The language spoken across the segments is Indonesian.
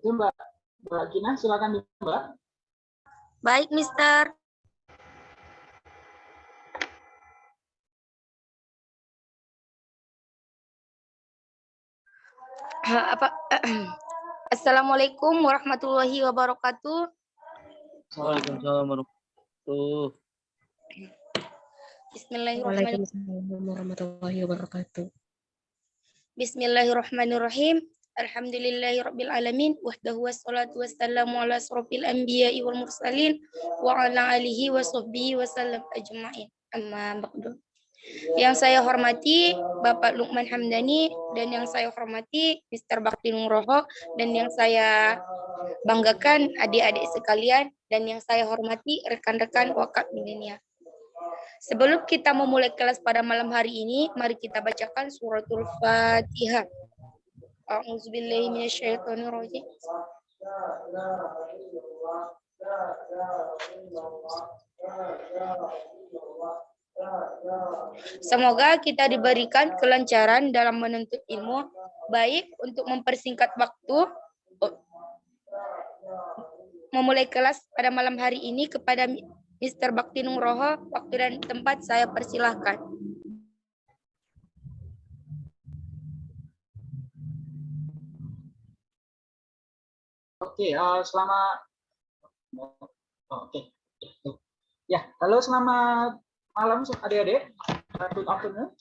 Oke, Mbak. Mbak Gina, silakan Mbak. Baik, Mister. Apa? Assalamualaikum warahmatullahi wabarakatuh. Waalaikumsalam warahmatullahi Bismillahirrahmanirrahim. Waalaikumsalam warahmatullahi wabarakatuh. Bismillahirrahmanirrahim. Alhamdulillahirabbil alamin wahdahu wassalatu wassalamu ala asrofil anbiya'i wal mursalin wa ala alihi wa sahbihi wasallam ajma'in. Amma. Yang saya hormati Bapak Lukman Hamdani dan yang saya hormati Mr. Bakti Nugroho dan yang saya banggakan adik-adik sekalian dan yang saya hormati rekan-rekan wakaf milenial. Sebelum kita memulai kelas pada malam hari ini, mari kita bacakan suratul Fatihah. A'udzubillahi minasyaitonirrajim. Semoga kita diberikan kelancaran dalam menuntut ilmu, baik untuk mempersingkat waktu memulai kelas pada malam hari ini kepada Mr. Bakti Nugroho, waktu dan tempat saya persilahkan. Oke, uh, selama oh, oke. Ya, halo selamat malam adik-adik. Good afternoon.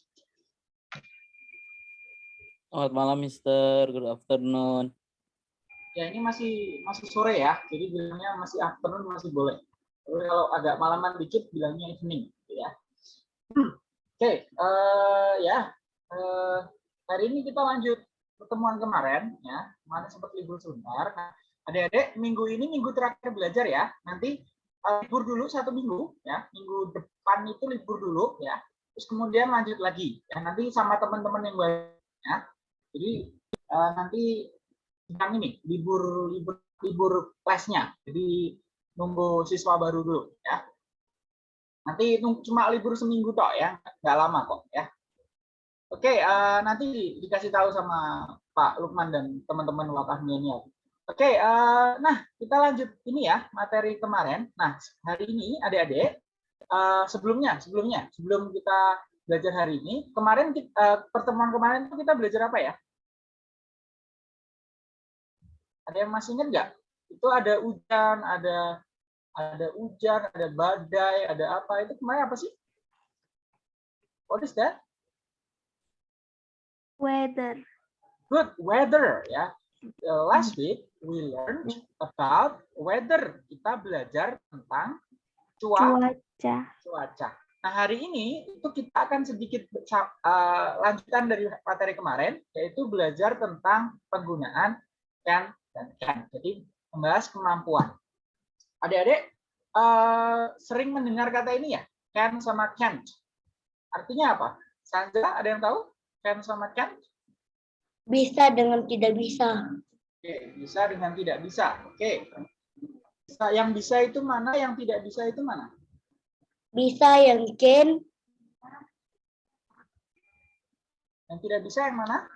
Selamat malam, Mister. Good afternoon. Ya, ini masih masih sore ya. Jadi bilangnya masih afternoon masih boleh. Tapi kalau agak malaman dikit bilangnya evening, gitu ya. Oke, okay, uh, ya. Uh, hari ini kita lanjut pertemuan kemarin ya. Kemarin sempat libur sebentar. Nah, adik-adik minggu ini minggu terakhir belajar ya. Nanti uh, libur dulu satu minggu ya. Minggu depan itu libur dulu ya. Terus kemudian lanjut lagi. Ya nanti sama teman-teman yang baru ya. Jadi uh, nanti sedang ini libur libur libur kelasnya. Jadi nunggu siswa baru dulu ya. Nanti cuma libur seminggu toh ya, nggak lama kok ya. Oke, uh, nanti dikasih tahu sama Pak Lukman dan teman-teman wakaf milenial. Oke, uh, nah kita lanjut ini ya materi kemarin. Nah hari ini adik-adik uh, sebelumnya sebelumnya sebelum kita belajar hari ini kemarin kita, uh, pertemuan kemarin itu kita belajar apa ya? Ada yang masih ingat nggak? Itu ada hujan, ada ada hujan, ada badai, ada apa? Itu kemarin apa sih? What is that? Weather. Good weather ya. Uh, last week we learned about weather. Kita belajar tentang cuaca. Cuaca. Nah hari ini itu kita akan sedikit uh, lanjutan dari materi kemarin, yaitu belajar tentang penggunaan can dan can. Jadi membahas kemampuan. Adik-adik uh, sering mendengar kata ini ya, can sama can't. Artinya apa? Sandra, ada yang tahu? Can sama can't? Bisa dengan tidak bisa. Oke, bisa dengan tidak bisa. Oke. Bisa, yang bisa itu mana? Yang tidak bisa itu mana? Bisa yang can. Yang tidak bisa yang mana?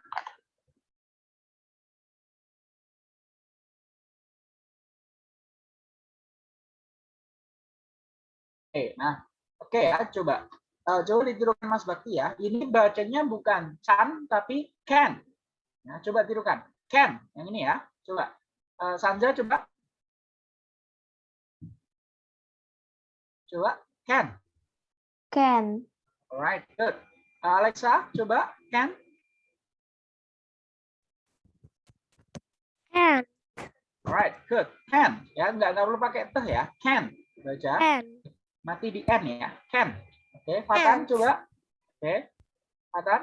Oke, nah, oke ya, coba. Uh, coba ditirukan Mas Bakti ya. Ini bacanya bukan can tapi can. Nah, coba tirukan. Can, yang ini ya. Coba. Uh, Sandra coba. Coba, can. Can. Alright, good. Uh, Alexa, coba, can. Can. Alright, good. Can. Ya, nggak, nggak perlu pakai teh ya. Can. Baca. Can. Mati di N ya. Can. Oke, Fatan coba. Oke. Fatan.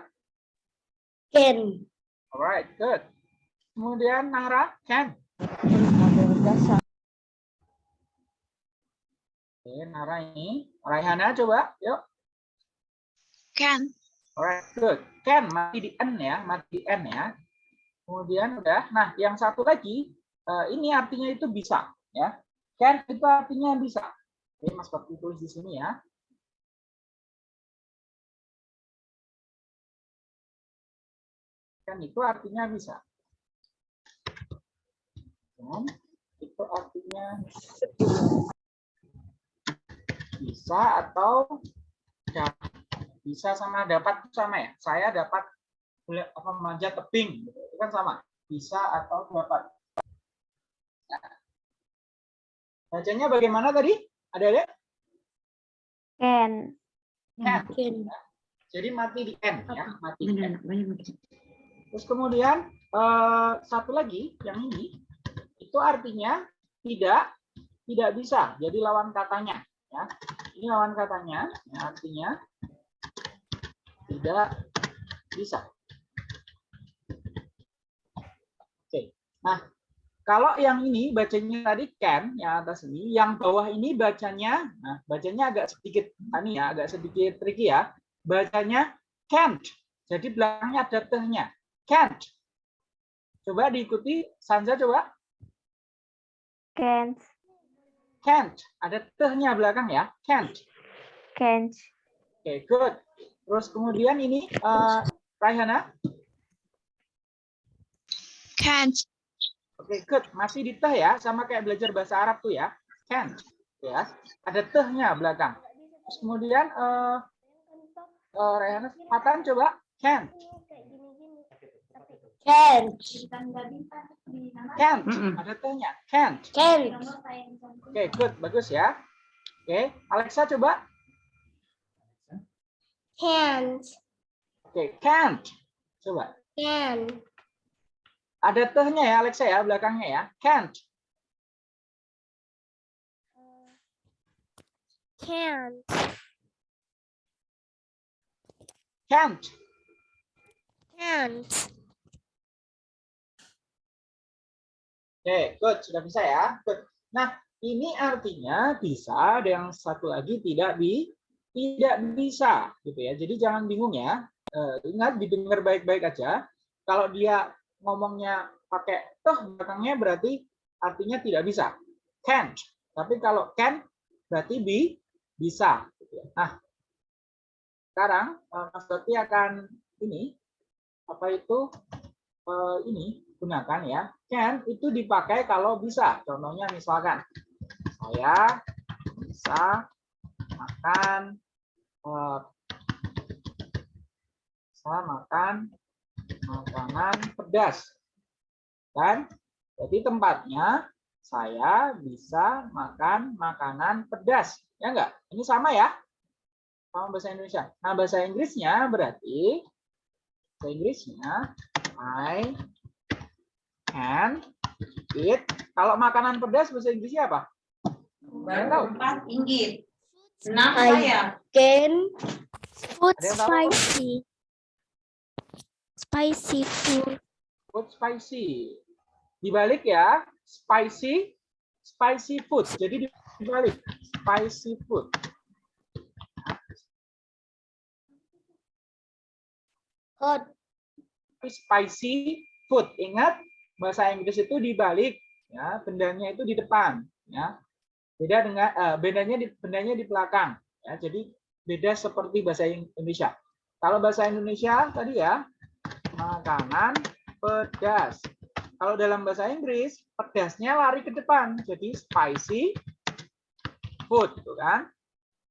Can. Alright, good. Kemudian Nahra, can. Oke, Nahra ini. Raihana coba, yuk. Can. Alright, good. Can, mati di N ya, mati di N ya. Kemudian udah. Nah, yang satu lagi, uh, ini artinya itu bisa, ya. Can itu artinya bisa. Oke, Mas Bakti tulis di sini ya. Can itu artinya bisa. Can itu artinya bisa atau. Bisa sama dapat sama ya. Saya dapat boleh apa manjat tebing. Itu kan sama. Bisa atau dapat. Nah. Bacanya bagaimana tadi? Ada ada? Can. Can. Jadi mati di N ya, mati di N. Terus kemudian eh, satu lagi yang ini itu artinya tidak tidak bisa. Jadi lawan katanya ya. Ini lawan katanya ya, artinya tidak bisa. Oke. Nah, kalau yang ini bacanya tadi can yang atas ini, yang bawah ini bacanya nah bacanya agak sedikit ini ya, agak sedikit tricky ya. Bacanya can't. Jadi belakangnya ada tehnya can't. Coba diikuti Sanza coba. Can't. Can't. Ada tehnya belakang ya. Can't. Can't. Oke, good. Terus kemudian ini eh Raihana. Can't. Oke, good. Masih di teh ya, sama kayak belajar bahasa Arab tuh ya. Can't. Ya. Ada tehnya belakang. Terus kemudian eh eh Raihana, Fatan coba. Can't. Can't. Can't. Mm-mm. Ada tehnya. Can't. Can't. Oke, good. Bagus ya. Oke, Alexa coba. Can't. Oke, can't. Coba. Can. Ada tehnya ya Alexa ya belakangnya ya. Can't. Can't. Can't. Can't. Oke, good. Sudah bisa ya. Good. Nah, ini artinya bisa, ada yang satu lagi tidak bi tidak bisa gitu ya. Jadi jangan bingung ya. Eh, ingat didengar baik-baik aja. Kalau dia ngomongnya pakai toh belakangnya berarti artinya tidak bisa. Can't. Tapi kalau can berarti bi bisa. gitu ya. Nah, sekarang eh, Mas Bakti akan ini apa itu eh, ini gunakan ya. Can itu dipakai kalau bisa. Contohnya misalkan saya bisa makan eh, saya makan makanan pedas. Kan? Jadi tempatnya saya bisa makan makanan pedas. Ya enggak? Ini sama ya? Sama bahasa Indonesia. Nah, bahasa Inggrisnya berarti bahasa Inggrisnya I can eat. Kalau makanan pedas bahasa Inggrisnya apa? Tahu? Empat inggit. Enam Ay. saya. Can. Food spicy. Spicy food. Food spicy. Dibalik ya, spicy, spicy food. Jadi dibalik, spicy food. Hot. Spicy food. Ingat, bahasa Inggris itu dibalik, ya, bendanya itu di depan, ya. Beda dengan eh, bedanya di bendanya di belakang, ya. Jadi beda seperti bahasa Indonesia. Kalau bahasa Indonesia tadi ya, makanan pedas. Kalau dalam bahasa Inggris, pedasnya lari ke depan, jadi spicy food, gitu kan?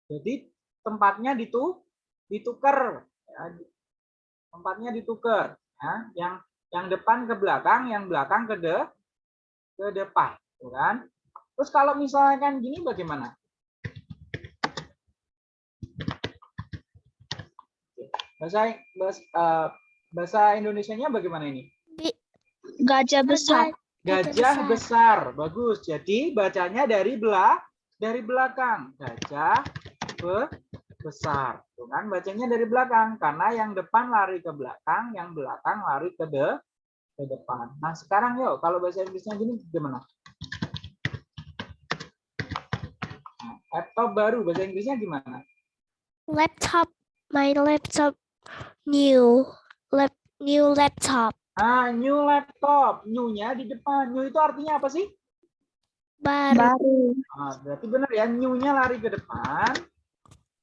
Jadi tempatnya ditu ditukar, ya. tempatnya ditukar, ya. Yang yang depan ke belakang, yang belakang ke de ke depan, gitu kan? Terus kalau misalkan gini bagaimana? Bahasa bahasa, eh, bahasa Indonesianya bagaimana ini? Gajah besar. Gajah besar. Bagus. Jadi bacanya dari belah dari belakang. Gajah be besar. Tuh kan bacanya dari belakang karena yang depan lari ke belakang, yang belakang lari ke de ke depan. Nah, sekarang yuk kalau bahasa Inggrisnya gini gimana? Nah, laptop baru bahasa Inggrisnya gimana? Laptop. My laptop. New. Lap. New laptop. Ah, new laptop. New-nya di depan. New itu artinya apa sih? Baru. Ah, berarti benar ya, new-nya lari ke depan,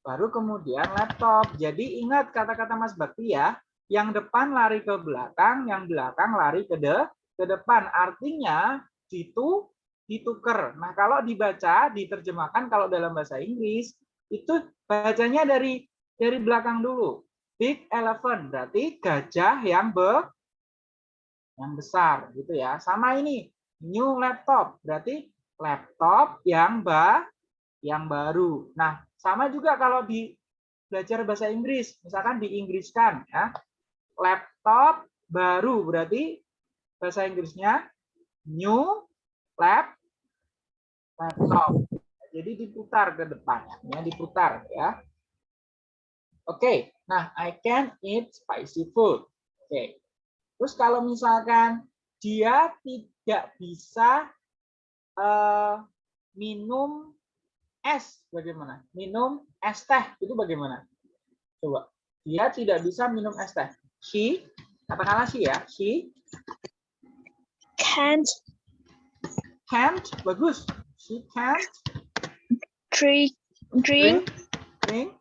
baru kemudian laptop. Jadi ingat kata-kata Mas Bakti ya, yang depan lari ke belakang, yang belakang lari ke de ke depan. Artinya ditu, dituker. Nah, kalau dibaca, diterjemahkan kalau dalam bahasa Inggris, itu bacanya dari dari belakang dulu. Big elephant berarti gajah yang be, yang besar gitu ya. Sama ini new laptop berarti laptop yang ba yang baru. Nah, sama juga kalau di belajar bahasa Inggris, misalkan diinggriskan ya. Laptop baru berarti bahasa Inggrisnya new lap laptop. Jadi diputar ke depannya, ya, diputar ya. Oke, nah I can eat spicy food. Oke. Terus kalau misalkan dia tidak bisa eh, minum es, bagaimana? Minum es teh itu bagaimana? Coba. Dia tidak bisa minum es teh. She, katakanlah she ya, she Can't can't, bagus. She can't drink drink drink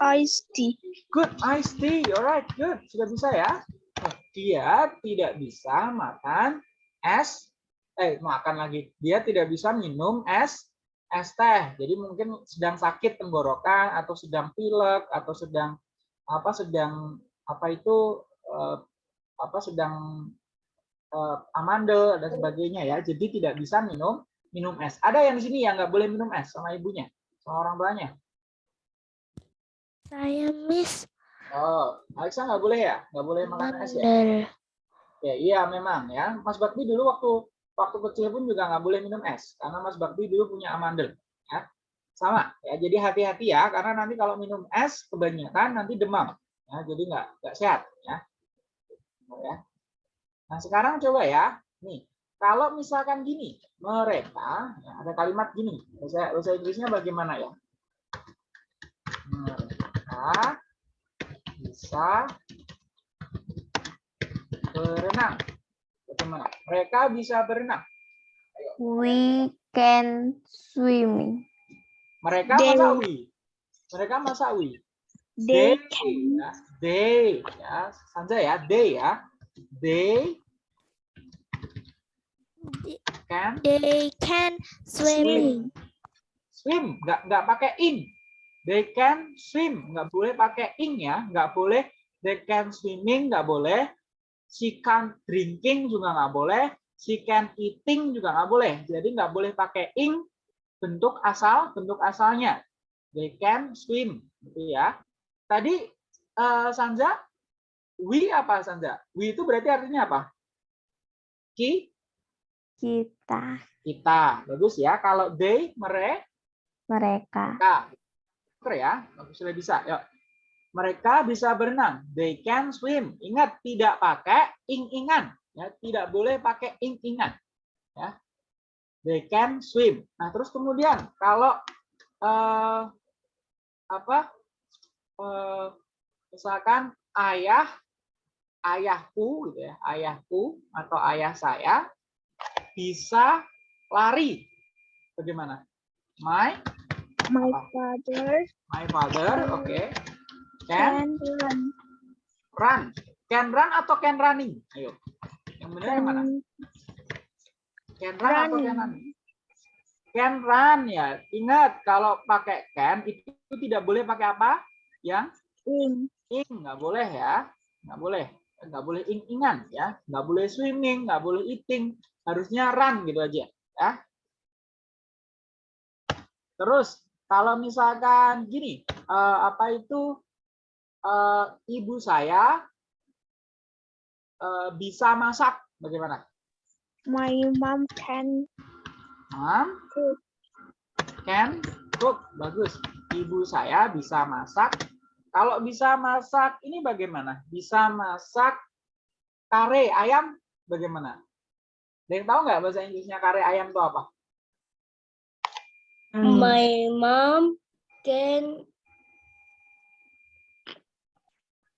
iced tea. Good, iced tea. Alright, good. Sudah bisa ya? Nah, Dia tidak bisa makan es, eh makan lagi. Dia tidak bisa minum es, es teh. Jadi mungkin sedang sakit tenggorokan atau sedang pilek atau sedang apa sedang apa itu eh, apa sedang eh, amandel dan sebagainya ya. Jadi tidak bisa minum minum es. Ada yang di sini yang nggak boleh minum es sama ibunya, sama orang tuanya. Saya miss Oh, Alexa nggak boleh ya? Nggak boleh makan es ya? Ya, iya memang ya. Mas Bakti dulu waktu waktu kecil pun juga nggak boleh minum es karena Mas Bakti dulu punya amandel. Ya, sama. Ya, jadi hati-hati ya karena nanti kalau minum es kebanyakan nanti demam. Ya, jadi nggak nggak sehat. Ya. ya. Nah sekarang coba ya. Nih, kalau misalkan gini, mereka ya, ada kalimat gini. Bahasa, bahasa Inggrisnya bagaimana ya? Mereka bisa berenang. Bagaimana? Mereka bisa berenang. We can swimming. Mereka They- masa wi. Mereka masa wi. They ya. They ya. Sanja ya, they ya. They can they can swim. swim, nggak nggak pakai in. They can swim, nggak boleh pakai in ya, nggak boleh. They can swimming, nggak boleh. She can drinking juga nggak boleh. She can eating juga nggak boleh. Jadi nggak boleh pakai in bentuk asal, bentuk asalnya. They can swim, gitu ya. Tadi eh, Sanja, we apa Sanja? We itu berarti artinya apa? Ki, Kita, kita. Bagus ya. Kalau they, mereka, mereka. Nah, oke ya, sudah bisa. Yuk. Mereka bisa berenang. They can swim. Ingat tidak pakai ing-ingan. Ya, tidak boleh pakai ing-ingan. Ya. They can swim. Nah, terus kemudian kalau eh, apa? eh, misalkan ayah ayahku gitu ya, ayahku atau ayah saya bisa lari. Bagaimana? My My Apa? father My father, oke. Can can run. run. Can run atau can running? Ayo. Yang benar yang mana? Can run atau can running? Can run ya. Ingat kalau pakai can itu tidak boleh pakai apa? Yang in. ing nggak boleh ya. Nggak boleh. Nggak boleh ing-ingan ya. Nggak boleh swimming, nggak boleh eating. Harusnya run gitu aja ya. Terus kalau misalkan gini, eh, apa itu eh, ibu saya eh, bisa masak, bagaimana? My mom can Mom cook. can cook, bagus. Ibu saya bisa masak. Kalau bisa masak, ini bagaimana? Bisa masak kare ayam, bagaimana? Ada yang tahu nggak bahasa Inggrisnya kare ayam itu apa? My mom can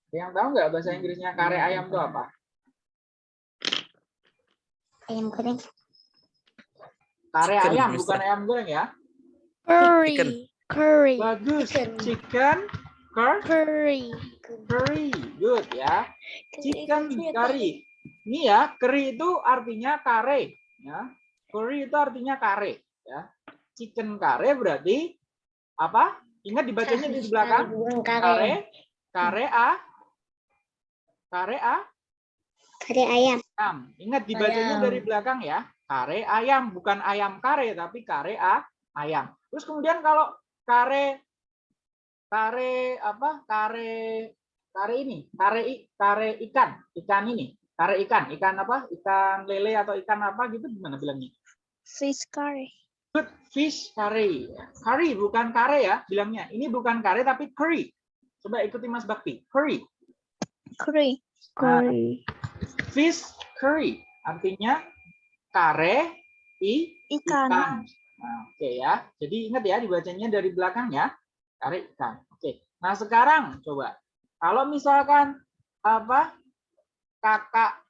Ada yang tahu nggak bahasa Inggrisnya kare ayam itu apa? Ayam goreng. Kare Chicken, ayam, Mister. bukan ayam goreng ya. curry. Chicken. Curry. Bagus. Chicken. Chicken, cur- Curry. curry, good ya. Chicken curry. ini ya, curry itu artinya kare, ya. Curry itu artinya kare, ya. Chicken kare berarti apa? Ingat dibacanya di belakang? Kare, kare a, kare a, Kare ayam. ayam. Ingat dibacanya Ayam. dari belakang ya. Kare ayam, bukan ayam kare, tapi kare a, ayam. Terus kemudian kalau kare, kare apa? Kare, kare ini, kare i- kare ikan, ikan ini, kare ikan, ikan apa? Ikan lele atau ikan apa gitu gimana bilangnya? Fish curry. Good fish curry. Curry bukan kare ya bilangnya. Ini bukan kare tapi curry. Coba ikuti Mas Bakti. Curry. Curry. Nah, Curry. fish curry artinya kare i Ikan. ikan. Nah, Oke ya. Jadi ingat ya dibacanya dari belakang ya. Kare ikan. Oke. Nah, sekarang coba kalau misalkan apa kakak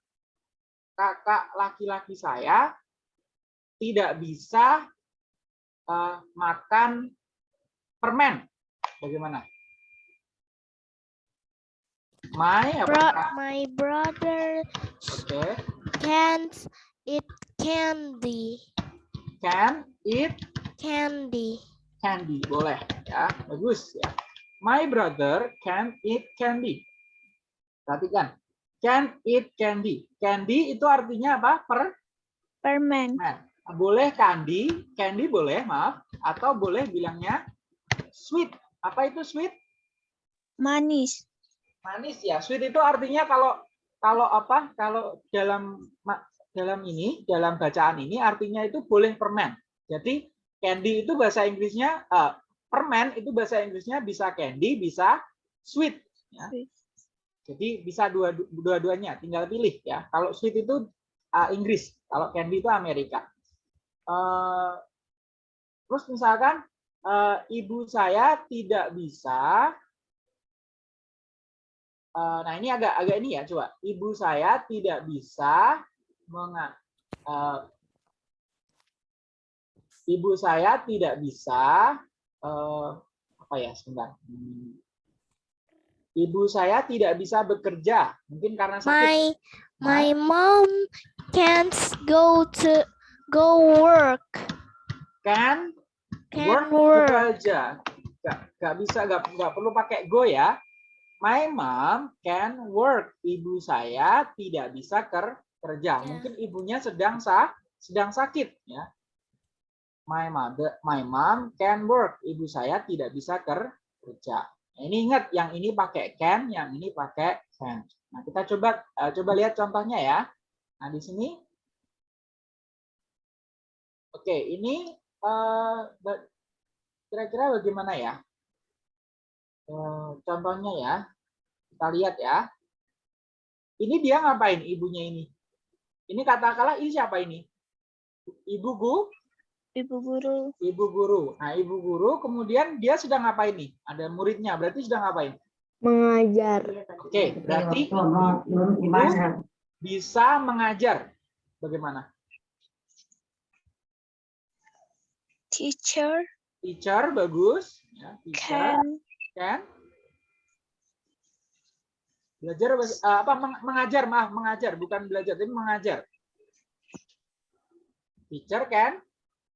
kakak laki-laki saya tidak bisa eh, makan permen. Bagaimana? My? Bro, my brother Oke. can't eat candy. Can eat Candy. candy boleh ya bagus ya my brother can eat candy perhatikan can eat candy candy itu artinya apa per Permen. boleh candy candy boleh maaf atau boleh bilangnya sweet apa itu sweet Manis. Manis ya. Sweet itu artinya kalau kalau apa kalau dalam dalam ini dalam bacaan ini artinya itu boleh permen. Jadi candy itu bahasa Inggrisnya eh, permen itu bahasa Inggrisnya bisa candy bisa sweet ya. Jadi bisa dua dua-duanya tinggal pilih ya. Kalau sweet itu eh, Inggris kalau candy itu Amerika. Eh, terus misalkan eh, ibu saya tidak bisa Eh, nah ini agak agak ini ya coba ibu saya tidak bisa menga eh, ibu saya tidak bisa eh, apa ya sebentar Hmm. ibu saya tidak bisa bekerja mungkin karena sakit My my mom can't go to go work. kan Can work work. bekerja nggak nggak bisa nggak nggak perlu pakai go ya my mom can work. Ibu saya tidak bisa ker- kerja. Ya. mungkin ibunya sedang sa sedang sakit ya. My mother my mom can work. Ibu saya tidak bisa ker- kerja. Nah, ini ingat yang ini pakai can yang ini pakai can. Nah kita coba eh, coba lihat contohnya ya. Nah di sini. Oke ini eh, kira-kira bagaimana ya contohnya ya kita lihat ya. Ini dia ngapain ibunya ini? Ini katakanlah ini siapa ini? Ibu gu? Ibu guru. ibu guru. Nah ibu guru kemudian dia sedang ngapain nih? Ada muridnya berarti sedang ngapain? Mengajar. oke berarti ibu bisa mengajar. Bagaimana? Teacher teacher bagus. Ya teacher. can kan? Belajar eh, apa meng- mengajar maaf mengajar bukan belajar tapi mengajar. Teacher kan?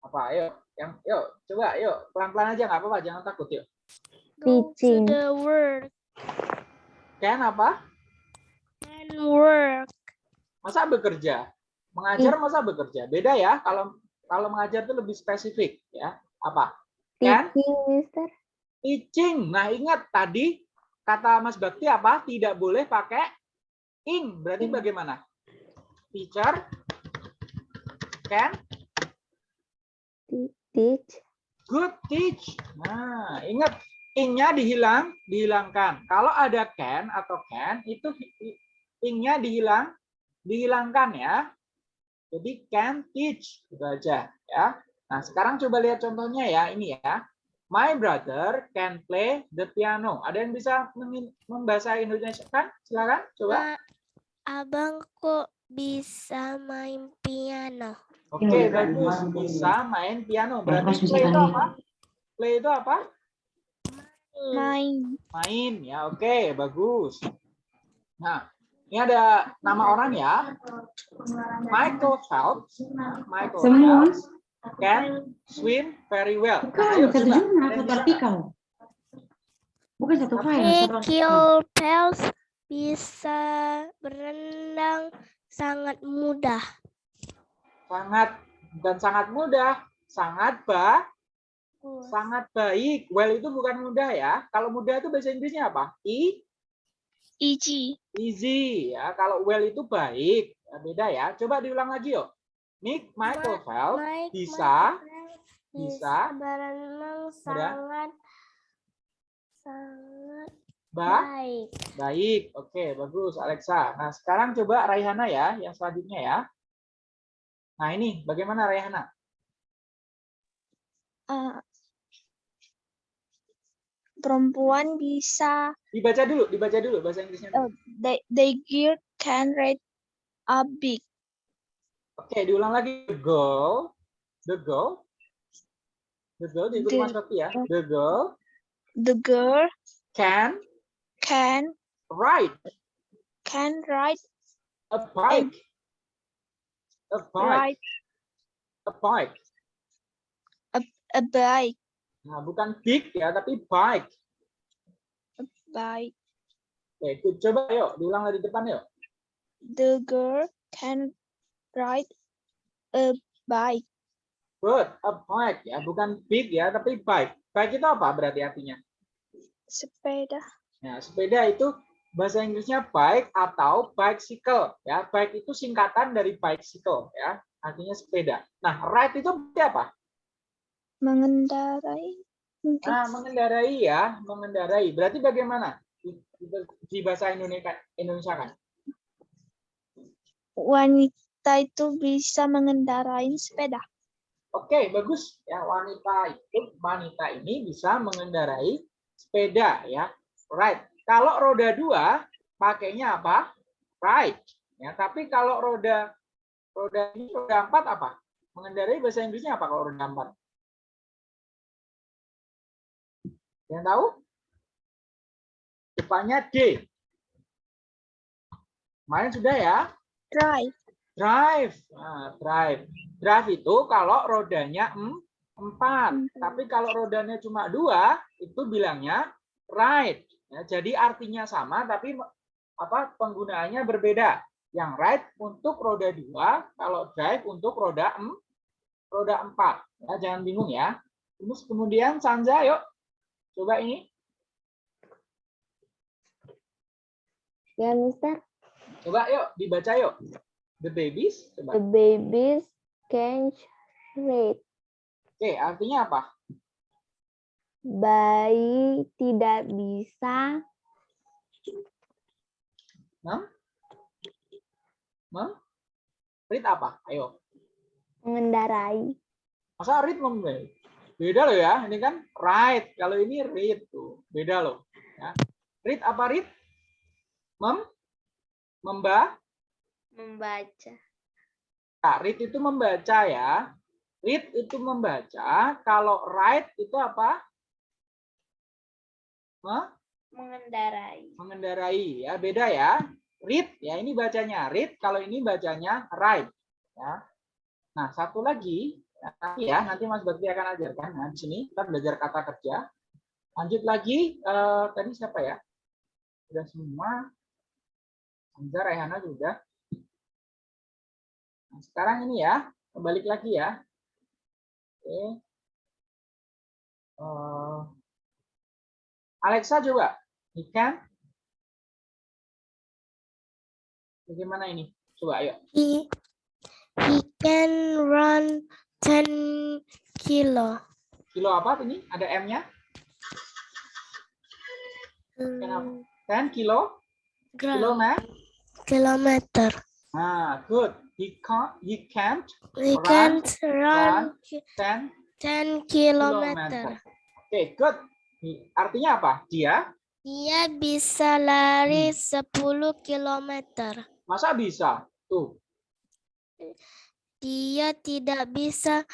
Apa ayo yang yuk coba yuk pelan pelan aja nggak apa apa jangan takut yuk go to Teaching. the work. kan apa? Can work. masa bekerja? Mengajar masa bekerja? Beda ya kalau kalau mengajar itu lebih spesifik ya. Apa? Kan? Teaching, Mister. Teaching nah ingat tadi kata Mas Bakti apa? Tidak boleh pakai ing. Berarti bagaimana? Teacher. Can. Teach. good teach. Nah ingat ingnya dihilang dihilangkan. Kalau ada can atau can itu ingnya dihilang dihilangkan ya. Jadi can teach. Itu aja ya. Nah sekarang coba lihat contohnya ya ini ya my brother can play the piano. Ada yang bisa membahasa Indonesia? Kan? Silakan coba. Abangku bisa main piano. oke bagus. bisa main piano. Berarti play itu apa? Play itu apa? Main. main ya. Oke bagus. Nah Ini ada nama orang ya. Michael Phelps. Michael. Phelps can swim very well. Bukan, Ayo, satu coba. Yang satu bisa. artikel. Bukan satu file, Phelps bisa berenang sangat mudah. Sangat dan sangat mudah. Sangat ba, sangat baik. Well itu bukan mudah ya. Kalau mudah itu bahasa Inggrisnya apa? I, Easy. easy ya. Kalau well itu baik. Beda ya. Coba diulang lagi yuk. Nick Michael Phelps Mike bisa Michael bisa berenang sangat sangat ba, baik. baik. Oke, bagus Alexa. Nah, sekarang coba Raihana ya, yang selanjutnya ya. Nah, ini bagaimana Raihana? eh, perempuan bisa Dibaca dulu, dibaca dulu bahasa Inggrisnya. Oh. they they girl can read a big Oke, diulang lagi. The girl, the girl, the girl, diikuti Mas Bakti ya. The girl the girl can can ride can ride a bike. A bike, a bike. a bike Nah, bukan big ya, tapi bike. bike Oke, coba yuk, diulang dari depan yuk. the girl can ride a bike Good, a bike ya, bukan big ya, tapi bike. Bike itu apa berarti artinya? sepeda Nah, sepeda itu bahasa Inggrisnya bike atau bicycle ya. Bike itu singkatan dari bicycle ya, artinya sepeda. Nah, ride itu berarti apa? mengendarai mungkin Nah, mengendarai ya, mengendarai. Berarti bagaimana di- di bahasa Indonesia Indonesia kan? wanita itu bisa mengendarai sepeda Oke, bagus ya. Wanita itu wanita ini bisa mengendarai sepeda ya. Right. Kalau roda dua pakainya apa? Right. Ya, tapi kalau roda roda ini roda empat apa? Mengendarai bahasa Inggrisnya apa kalau roda empat? Yang tahu? Depannya D. Main sudah ya? drive Drive. Nah, drive. Drive itu kalau rodanya em- empat. Tapi kalau rodanya cuma dua, itu bilangnya ride. Ya, jadi artinya sama, tapi apa penggunaannya berbeda. Yang ride untuk roda dua, kalau drive untuk roda em, roda empat. Ya, jangan bingung ya. Terus kemudian Sanja, yuk. Coba ini. Ya, Mister. Coba yuk, dibaca yuk. The babies. Coba. The babies can read. Oke, artinya apa? Bayi tidak bisa Mem? Mem? Read apa? Ayo. mengendarai. Masa read mem? Beda loh ya. Ini kan write. Kalau ini read tuh. Beda loh. Ya. Read apa read? Mem? Memba? Membaca. Nah, read itu membaca ya. Read itu membaca. Kalau write itu apa? Mem? Mengendarai. mengendarai ya beda ya read ya ini bacanya read kalau ini bacanya write ya nah satu lagi ya, nanti ya nanti Mas Bakti akan ajarkan nah di sini kita belajar kata kerja lanjut lagi eh, tadi siapa ya sudah semua Hamzah Rehana sudah nah, sekarang ini ya kembali lagi ya. Oke. Eh, Alexa coba. Ikan bagaimana ini? Coba ayo. He, he can run 10 kilo. kilo apa ini? Ada m-nya? Hmm, 10 kilo? Gram- kilometer? Kilometer. Nah good he can't he can't He Run, can run. run 10 10 kilometer oke good He- artinya apa dia Dia bisa lari Hmm. 10 kilometer. masa bisa tuh Dia tidak bisa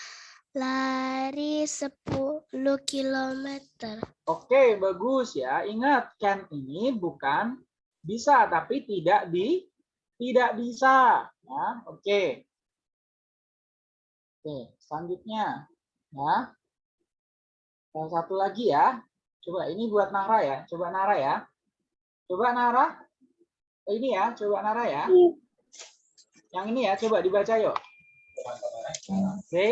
lari 10 kilometer. Oke, bagus ya. Ingat, can ini bukan bisa tapi tidak di tidak bisa. Ya, oke. Oke, selanjutnya ya. Yang satu lagi ya. Coba ini buat Nara ya. Coba Nara ya. Coba Nara. Ini ya, coba Nara ya. Yang ini ya, coba dibaca yuk. Oke.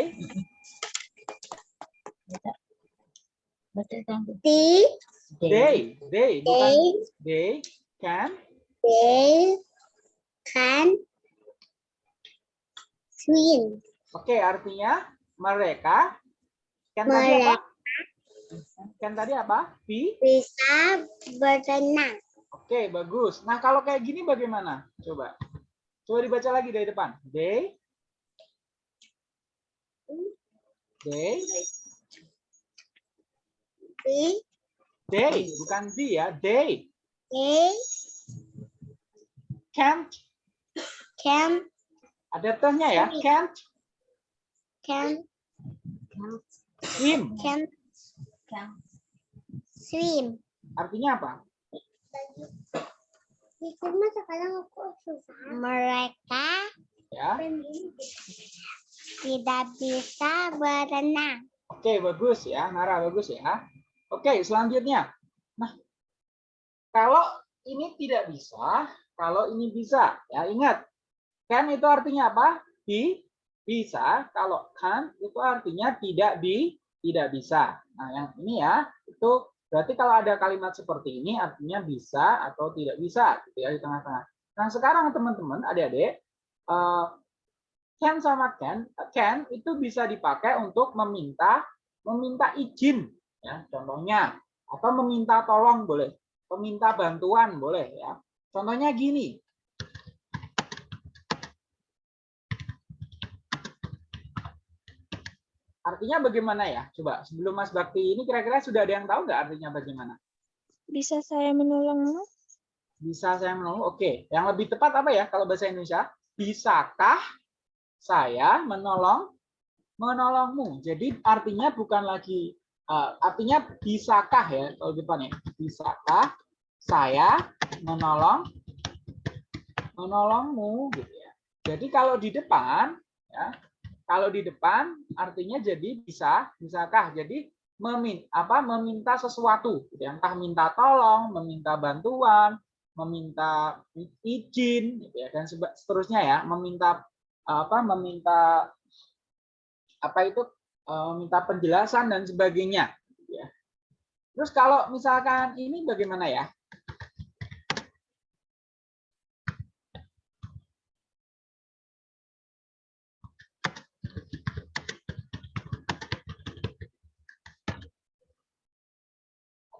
They, They, they, bukan they can they can swim. Oke, artinya mereka kan tadi apa? Kan tadi apa? Be. Bisa berenang. Oke, bagus. Nah, kalau kayak gini bagaimana? Coba. Coba dibaca lagi dari depan. They. They. They, They, bukan di ya. They they can't. Can Ada tehnya ya. Can't can swim. can swim. Artinya apa? Cuma sekarang aku susah. Mereka Ya. tidak bisa berenang. Oke, bagus ya. Nara, bagus ya. Oke, selanjutnya. Nah, kalau ini tidak bisa, kalau ini bisa. Ya, ingat. Can itu artinya apa? Di, bisa. Kalau can itu artinya tidak di, tidak bisa. Nah, yang ini ya, itu berarti kalau ada kalimat seperti ini artinya bisa atau tidak bisa gitu ya di tengah-tengah. Nah, sekarang teman-teman, adik-adik, eh, can sama can, can itu bisa dipakai untuk meminta meminta izin ya contohnya atau meminta tolong boleh meminta bantuan boleh ya contohnya gini artinya bagaimana ya? Coba sebelum Mas Bakti ini kira-kira sudah ada yang tahu nggak artinya bagaimana? Bisa saya menolongmu? bisa saya menolong? Oke yang lebih tepat apa ya kalau bahasa Indonesia? Bisakah saya menolong menolongmu? Jadi artinya bukan lagi uh, artinya bisakah ya kalau depannya bisakah saya menolong menolongmu gitu ya? Jadi kalau di depan ya kalau di depan artinya jadi bisa bisakah jadi memin apa meminta sesuatu gitu ya. entah minta tolong meminta bantuan meminta izin gitu ya dan seterusnya ya meminta apa meminta apa itu eh, meminta penjelasan dan sebagainya gitu ya. Terus kalau misalkan ini bagaimana ya?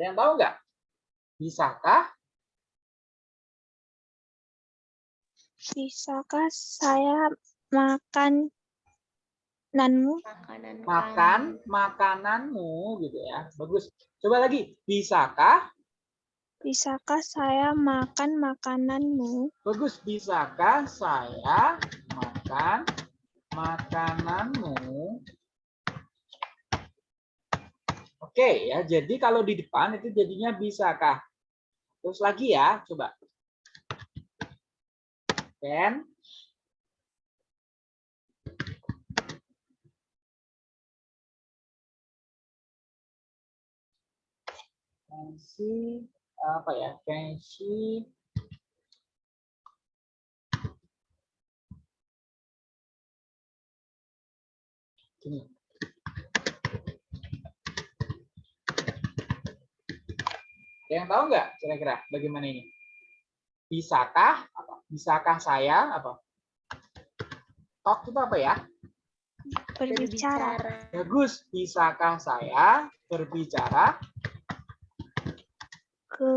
Ada yang tahu nggak? Bisakah Bisakah saya makan nanmu? Makanan makan makananmu gitu ya. Bagus. Coba lagi. Bisakah? Bisakah saya makan makananmu? Bagus. Bisakah saya makan makananmu? Oke ya. Jadi kalau di depan itu jadinya bisakah? Terus lagi ya. Coba. Can Can she apa ya? Can she gini. Ada yang tahu nggak kira-kira bagaimana ini? Bisakah apa? Bisakah saya apa? Talk itu apa ya? Berbicara. Bagus. Bisakah saya berbicara Ke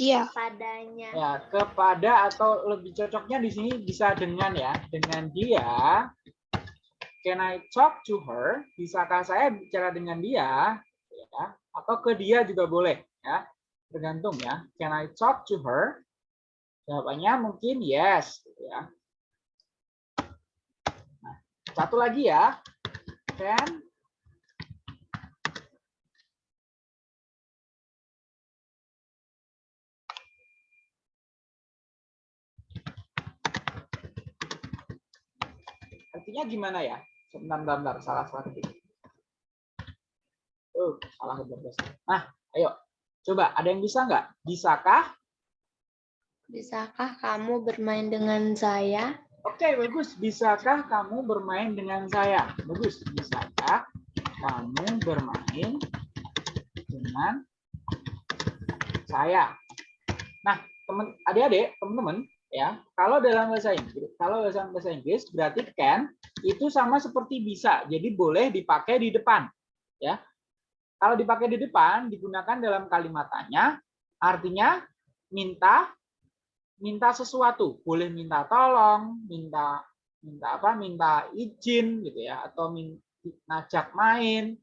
dia. Padanya. ya kepada atau lebih cocoknya di sini bisa dengan ya dengan dia can I talk to her bisakah saya bicara dengan dia ya atau ke dia juga boleh ya Tergantung ya. Can I talk to her? Jawabannya mungkin yes. Gitu ya. Nah, satu lagi ya. Can artinya gimana ya? Sebentar, bentar, salah salah. Oh, salah. Nah, ayo Coba, ada yang bisa nggak? Bisakah? Bisakah kamu bermain dengan saya? Oke, bagus. Bisakah kamu bermain dengan saya? Bagus. Bisakah kamu bermain dengan saya? Nah, teman adik-adik, teman-teman, ya. Kalau dalam bahasa Inggris, kalau dalam bahasa Inggris berarti can itu sama seperti bisa. Jadi boleh dipakai di depan, ya. Kalau dipakai di depan digunakan dalam kalimat tanya, artinya minta minta sesuatu, boleh minta tolong, minta minta apa? Minta izin gitu ya atau min, ngajak main.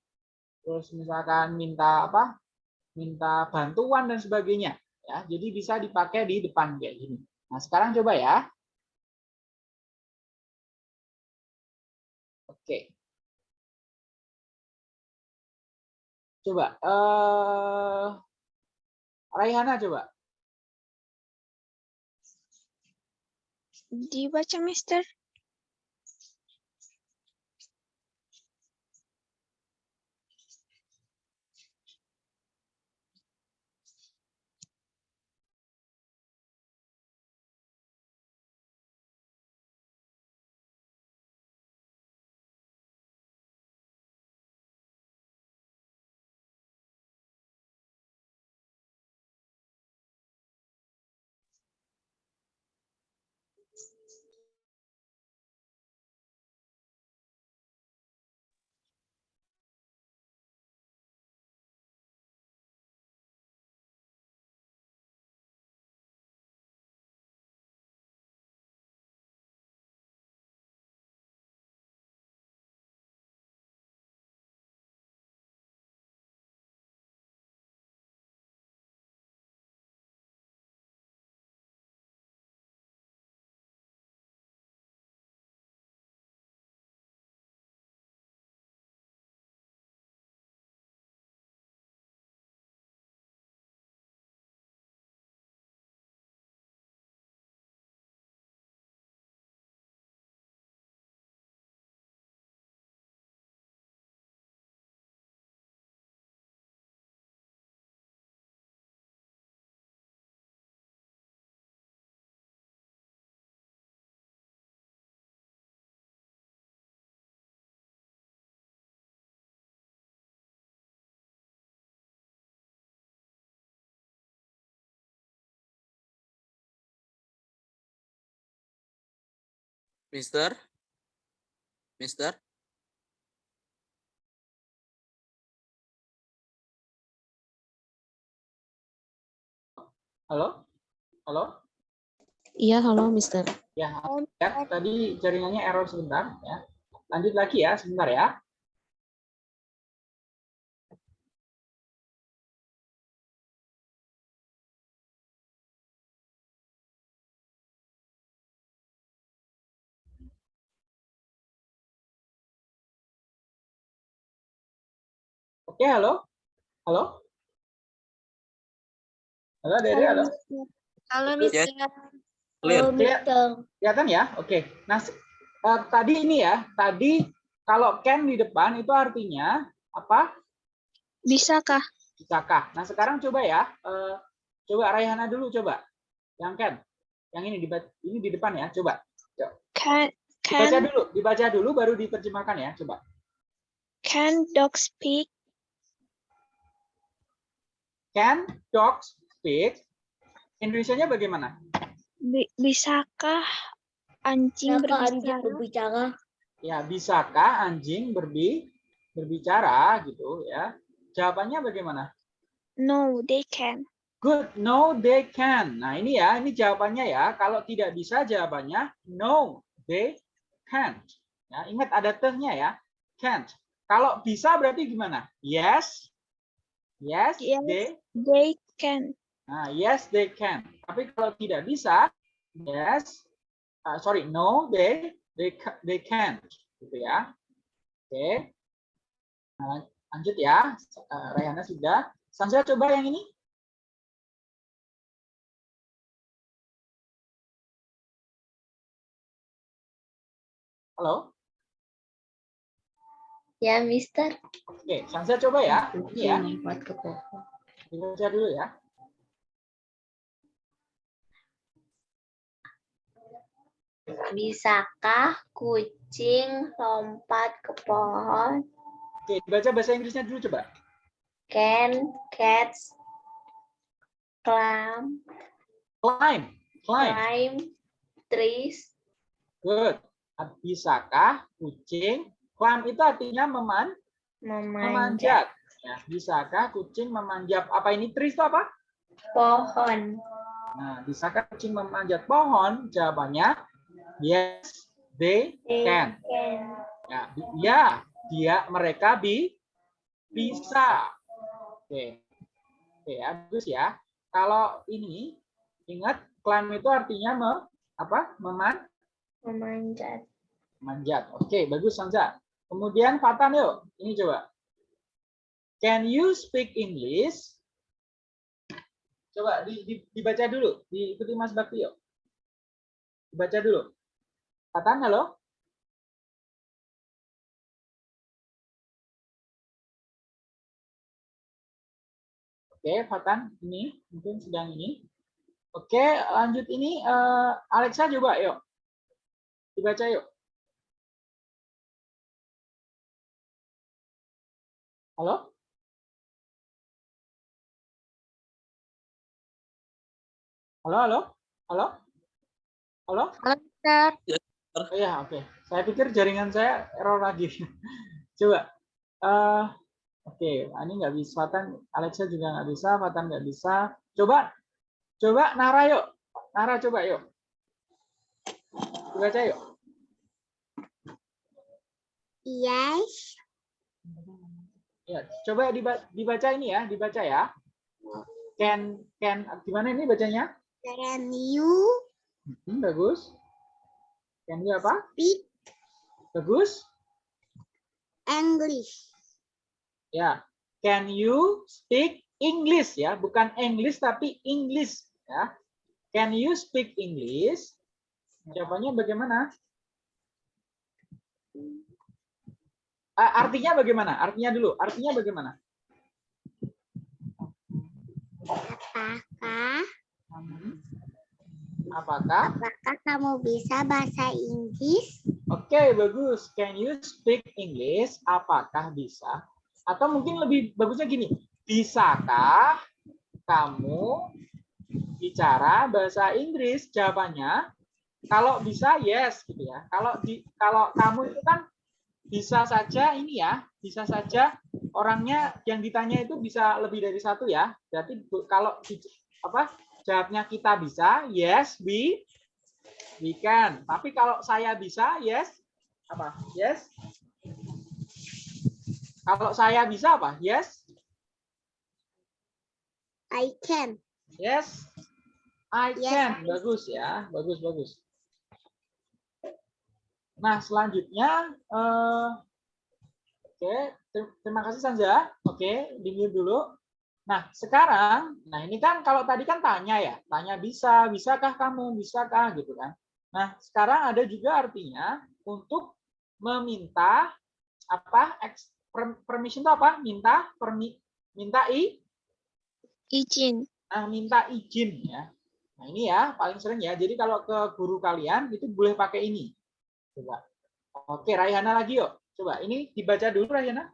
Terus misalkan minta apa? Minta bantuan dan sebagainya ya. Jadi bisa dipakai di depan kayak gini. Nah, sekarang coba ya. Coba eh Raihana coba. Dibaca, Mister. Mister? Mister? Halo? Halo? Iya, halo, Mister. Ya, ya, tadi jaringannya error sebentar ya. Lanjut lagi ya, sebentar ya. Oke, halo? Halo? Halo, Dede, halo? Halo, Mister. Mister. Clear. Kelihatan ya? Oke. Nah, eh, tadi ini ya, tadi kalau can di depan itu artinya apa? Bisakah? Bisakah? Nah, sekarang coba ya. eh, coba Raihana dulu coba. Yang can. Yang ini di ini di depan ya, coba. Can Dibaca can dulu, dibaca dulu baru diterjemahkan ya, coba. can dogs speak? Can dogs speak? Indonesianya bagaimana? Bi- bisakah anjing Bisakah anjing berbicara? berbicara? Ya, bisakah anjing berbi berbicara gitu ya? Jawabannya bagaimana? No, they can. Good, no they can. Nah ini ya, ini jawabannya ya. Kalau tidak bisa jawabannya no they can't. Ya, ingat ada tehnya ya, can't. Kalau bisa berarti gimana? Yes, yes, Yes. they. They can. Nah, yes they can. Tapi kalau tidak bisa, yes, ah, sorry, no they they they can't. Gitu ya. Oke. Nah, lanjut ya. Eh, Rayana sudah. Sansa coba yang ini. Halo? Ya, Mister. Oke, Sansa coba ya. Ini ya, lompat ke pohon. Dibaca dulu ya. Bisakah kucing lompat ke pohon? Oke, dibaca bahasa Inggrisnya dulu coba. Can cats climb Climb, climb. climb trees? Good. Bisakah kucing climb itu artinya meman Memanjat memanjat. Ya, bisakah kucing memanjat apa ini trees itu apa? pohon. Nah, bisakah kucing memanjat pohon? Jawabannya yes, they They can. can. Ya, ya, dia mereka bi bisa. Oke. Oke, ya, bagus ya. Kalau ini ingat climb itu artinya me, apa? Meman Memanjat. manjat. Oke, bagus Sanza. Kemudian Fatan yuk. Ini coba. Can you speak English? Coba di- di- dibaca dulu. Diikuti Mas Bakti yuk. Dibaca dulu. Fatan, halo? Oke, Fatan, ini mungkin sedang ini. Oke, lanjut ini eh, Alexa coba yuk. Dibaca yuk. Halo? Halo, halo? Halo? Halo? Halo, Mister. Oh ya, oke. Saya pikir jaringan saya error lagi. Coba. eh oke, ini nggak bisa. Fatan, Alexa juga nggak bisa. Fatan nggak bisa. Coba. Coba Nara yuk. Nara coba yuk. Dibaca yuk. Yes. Ya, coba diba- dibaca ini ya, dibaca ya. Can can gimana ini bacanya? Can you Hmm, bagus. Can you apa? speak Bagus. English? Ya. Can you speak English ya, bukan English tapi English ya. Can you speak English? Jawabannya bagaimana? Artinya bagaimana? Artinya dulu. Artinya bagaimana? Apakah. Apakah? apakah kamu bisa bahasa Inggris? Oke, bagus. Can you speak English? Apakah bisa? Atau mungkin lebih bagusnya gini. Bisakah kamu bicara bahasa Inggris? Jawabannya kalau bisa yes gitu ya. Kalau di kalau kamu itu kan bisa saja ini ya, bisa saja orangnya yang ditanya itu bisa lebih dari satu ya. Berarti kalau di- apa jawabnya kita bisa, yes, we we can. Tapi kalau saya bisa, yes, apa? Yes. Kalau saya bisa apa? Yes, I can. yes, I Yes, can. I- Bagus ya, bagus bagus. Nah selanjutnya, eh, oke, ter- terima kasih Sanja. Oke, di mute dulu. Nah sekarang, nah ini kan kalau tadi kan tanya ya, tanya bisa, bisakah kamu, bisakah gitu kan. Nah sekarang ada juga artinya untuk meminta apa permission itu apa? Minta permi, minta i, Izin. nah minta izin ya. Nah ini ya paling sering ya. Jadi kalau ke guru kalian itu boleh pakai ini. Coba. Oke, Raihana lagi yuk. Coba ini dibaca dulu Raihana.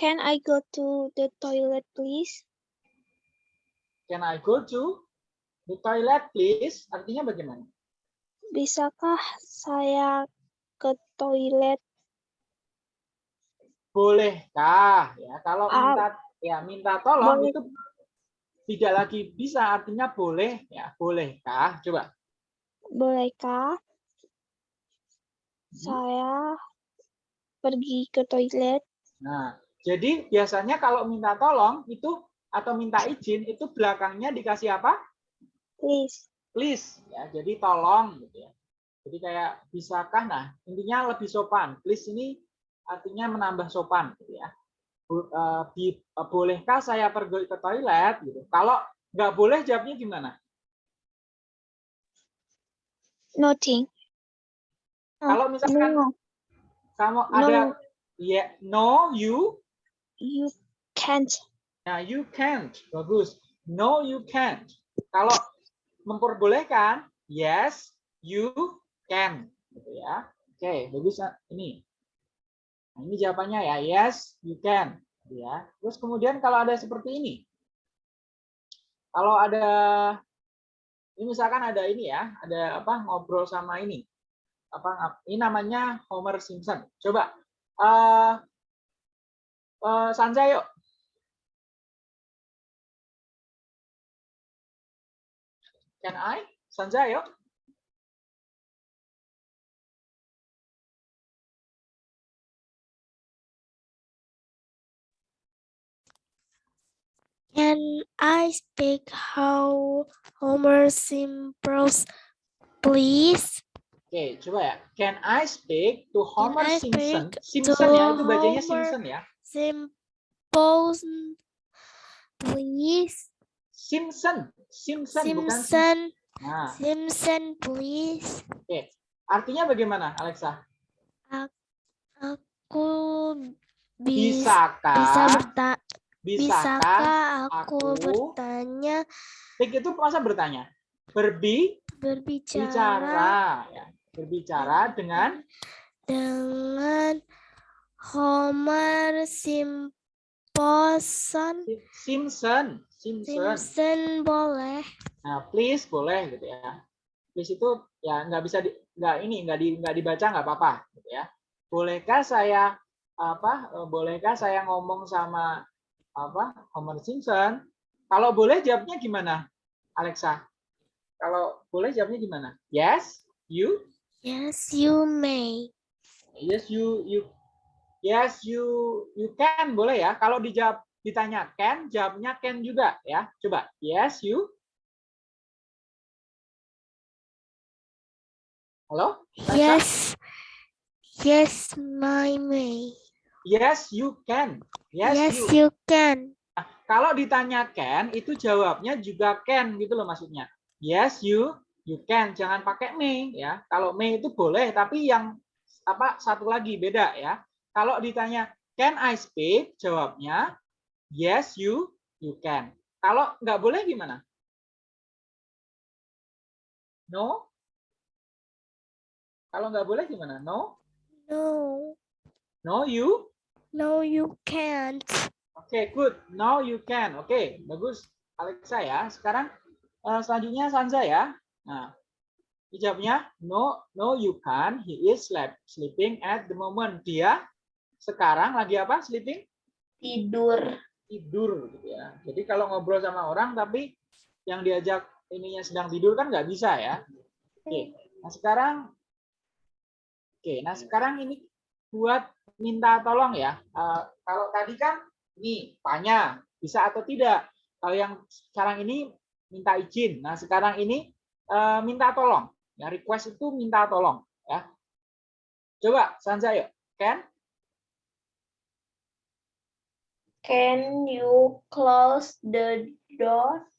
Can I go to the toilet, please? Can I go to the toilet please? Artinya bagaimana? Bisakah saya ke toilet? Bolehkah ya? Kalau Ah, minta ya minta tolong boleh. itu tidak lagi bisa artinya boleh ya. Bolehkah? Coba. Bolehkah saya pergi ke toilet? Nah, jadi biasanya kalau minta tolong itu atau minta izin itu belakangnya dikasih apa? Please. please ya jadi tolong gitu ya jadi kayak bisakah nah intinya lebih sopan please ini artinya menambah sopan gitu ya eh, eh, bolehkah saya pergi ke toilet gitu kalau nggak boleh jawabnya gimana Nothing. kalau misalkan No. kamu No. ada Yeah, no, you. You can't. Nah, you can't. Bagus. No, you can't. Kalau memperbolehkan, yes, you can. Gitu ya. Oke, bagus. ah. Ini. Nah, ini jawabannya ya. Yes, you can. Gitu Ya. Terus kemudian kalau ada seperti ini. Kalau ada ini misalkan ada ini ya, ada apa ngobrol sama ini. Apa ini namanya Homer Simpson. Coba eh Sanja yuk. Can I? Sanja yuk. Can I speak how Homer Simpsons, please? Oke, coba ya. Can I speak to Homer Simpson? Simpson ya, itu bacanya Homer Simpson ya. Simpsons, please. Simpson, Simpson, bukan Simpson, Nah, Simpson, please. artinya bagaimana, Alexa? Aku bisa, Bisakah? bisa berta, bisakah? bisakah aku aku- bertanya Speak itu masa bertanya? Berbi, berbicara bicara, ya. Berbicara dengan dengan Homer Simpson Si- Simpson, Simpson. Simpson boleh Nah, please boleh gitu ya. Please itu ya nggak bisa di, nggak ini nggak di nggak dibaca nggak apa-apa gitu ya. Bolehkah saya apa? eh, Bolehkah saya ngomong sama apa? Homer Simpson? Kalau boleh jawabnya gimana, Alexa? Kalau boleh jawabnya gimana? Yes, you. yes you may Yes, you you. Yes, you you can boleh ya. Kalau dijawab ditanya can, jawabnya can juga ya. Coba. Yes, you. Halo? Yes yes my may Yes, you can. Yes, yes you. you can Kalau ditanya can, itu jawabnya juga can gitu loh maksudnya. Yes, you you can. Jangan pakai may ya. Kalau may itu boleh, tapi yang apa satu lagi beda ya. Kalau ditanya can I speak, jawabnya yes, you you can. Kalau nggak boleh gimana? No? Kalau nggak boleh gimana? No? no No, you? no you can't Oke, good. Now you can. Oke, bagus. Alexa ya. Sekarang eh, selanjutnya Sanza ya. Nah, jawabnya no, no you can. He is sleep, sleeping at the moment. Dia sekarang lagi apa? Sleeping? Tidur. Tidur gitu ya. Jadi kalau ngobrol sama orang tapi yang diajak ininya sedang tidur kan nggak bisa ya. Oke. Nah, sekarang Oke, nah sekarang ini buat minta tolong ya. Eh, kalau tadi kan ini tanya bisa atau tidak. Kalau yang sekarang ini minta izin. Nah sekarang ini eh, minta tolong. Ya request itu minta tolong. Ya. Coba Sanza yuk. Can? Can you close the door?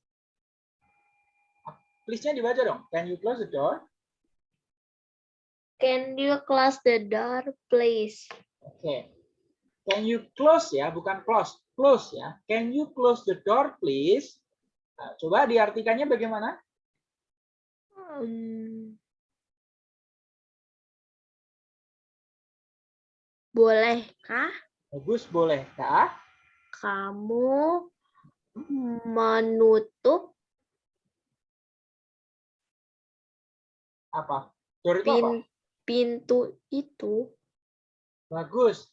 Please-nya dibaca dong. Can you close the door? Can you close the door, please? Oke. Can you close ya, bukan close. Close ya. Can you close the door please? Nah, coba diartikannya bagaimana? Hmm. Bolehkah Bagus, bolehkah? Kamu menutup Apa? Door itu apa? pin- pintu itu? Bagus.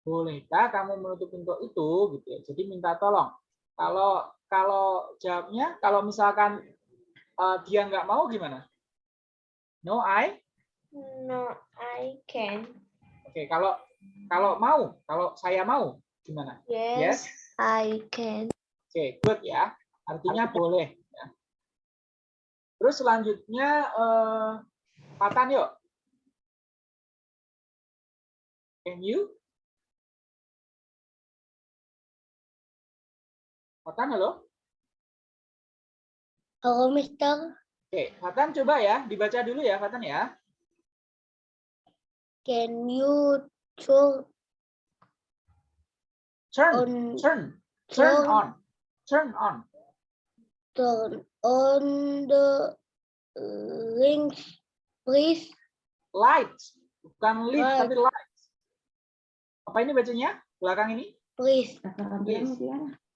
Bolehkah kamu menutup pintu itu gitu ya. Jadi minta tolong. Kalau kalau jawabnya kalau misalkan eh, dia nggak mau gimana? No, I. No, I can. Oke, kalau kalau mau, kalau saya mau gimana? Yes, I can. Oke, good ya. Artinya boleh. Ya. Terus selanjutnya eh, Patan yuk. Can you? Patan halo? Halo, Mister. Oke, Fatan coba ya, dibaca dulu ya, Fatan ya. Can you turn Turn, on turn, turn on, turn on. turn on the link please Lights, bukan lift Light. tapi lights. Apa ini bacanya? Belakang ini? please.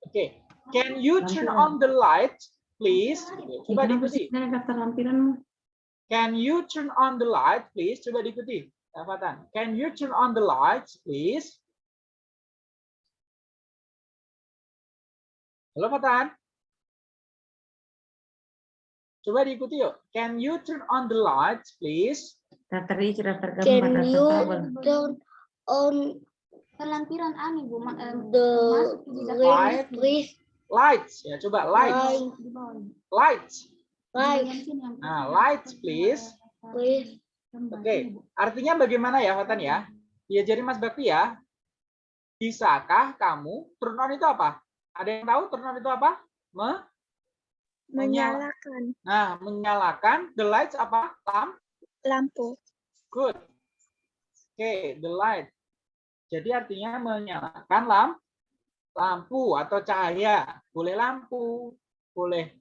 Oke. Can you turn on the light, please? Coba diikuti. Can you turn on the light, please? Coba diikuti. Fatan. Can you turn on the lights, please? Halo, Fatan. Coba diikuti yuk. Can you turn on the lights, please? Can you turn on Kelampiran ani bu, Ma- eh, the Light. please Lights. Ya, coba lights. Lights. light Yang sini yang Nah, lights, please. please Oke. Artinya bagaimana ya, Fatan ya? Diajari Mas Bakti ya. Bisakah kamu turn on itu apa? Ada yang tahu turn on itu apa? Me Menyala. Menyalakan Nah, menyalakan the lights apa? Lamp. lampu. Good. Oke, the light. Jadi artinya menyalakan lamp, lampu atau cahaya. Boleh lampu, boleh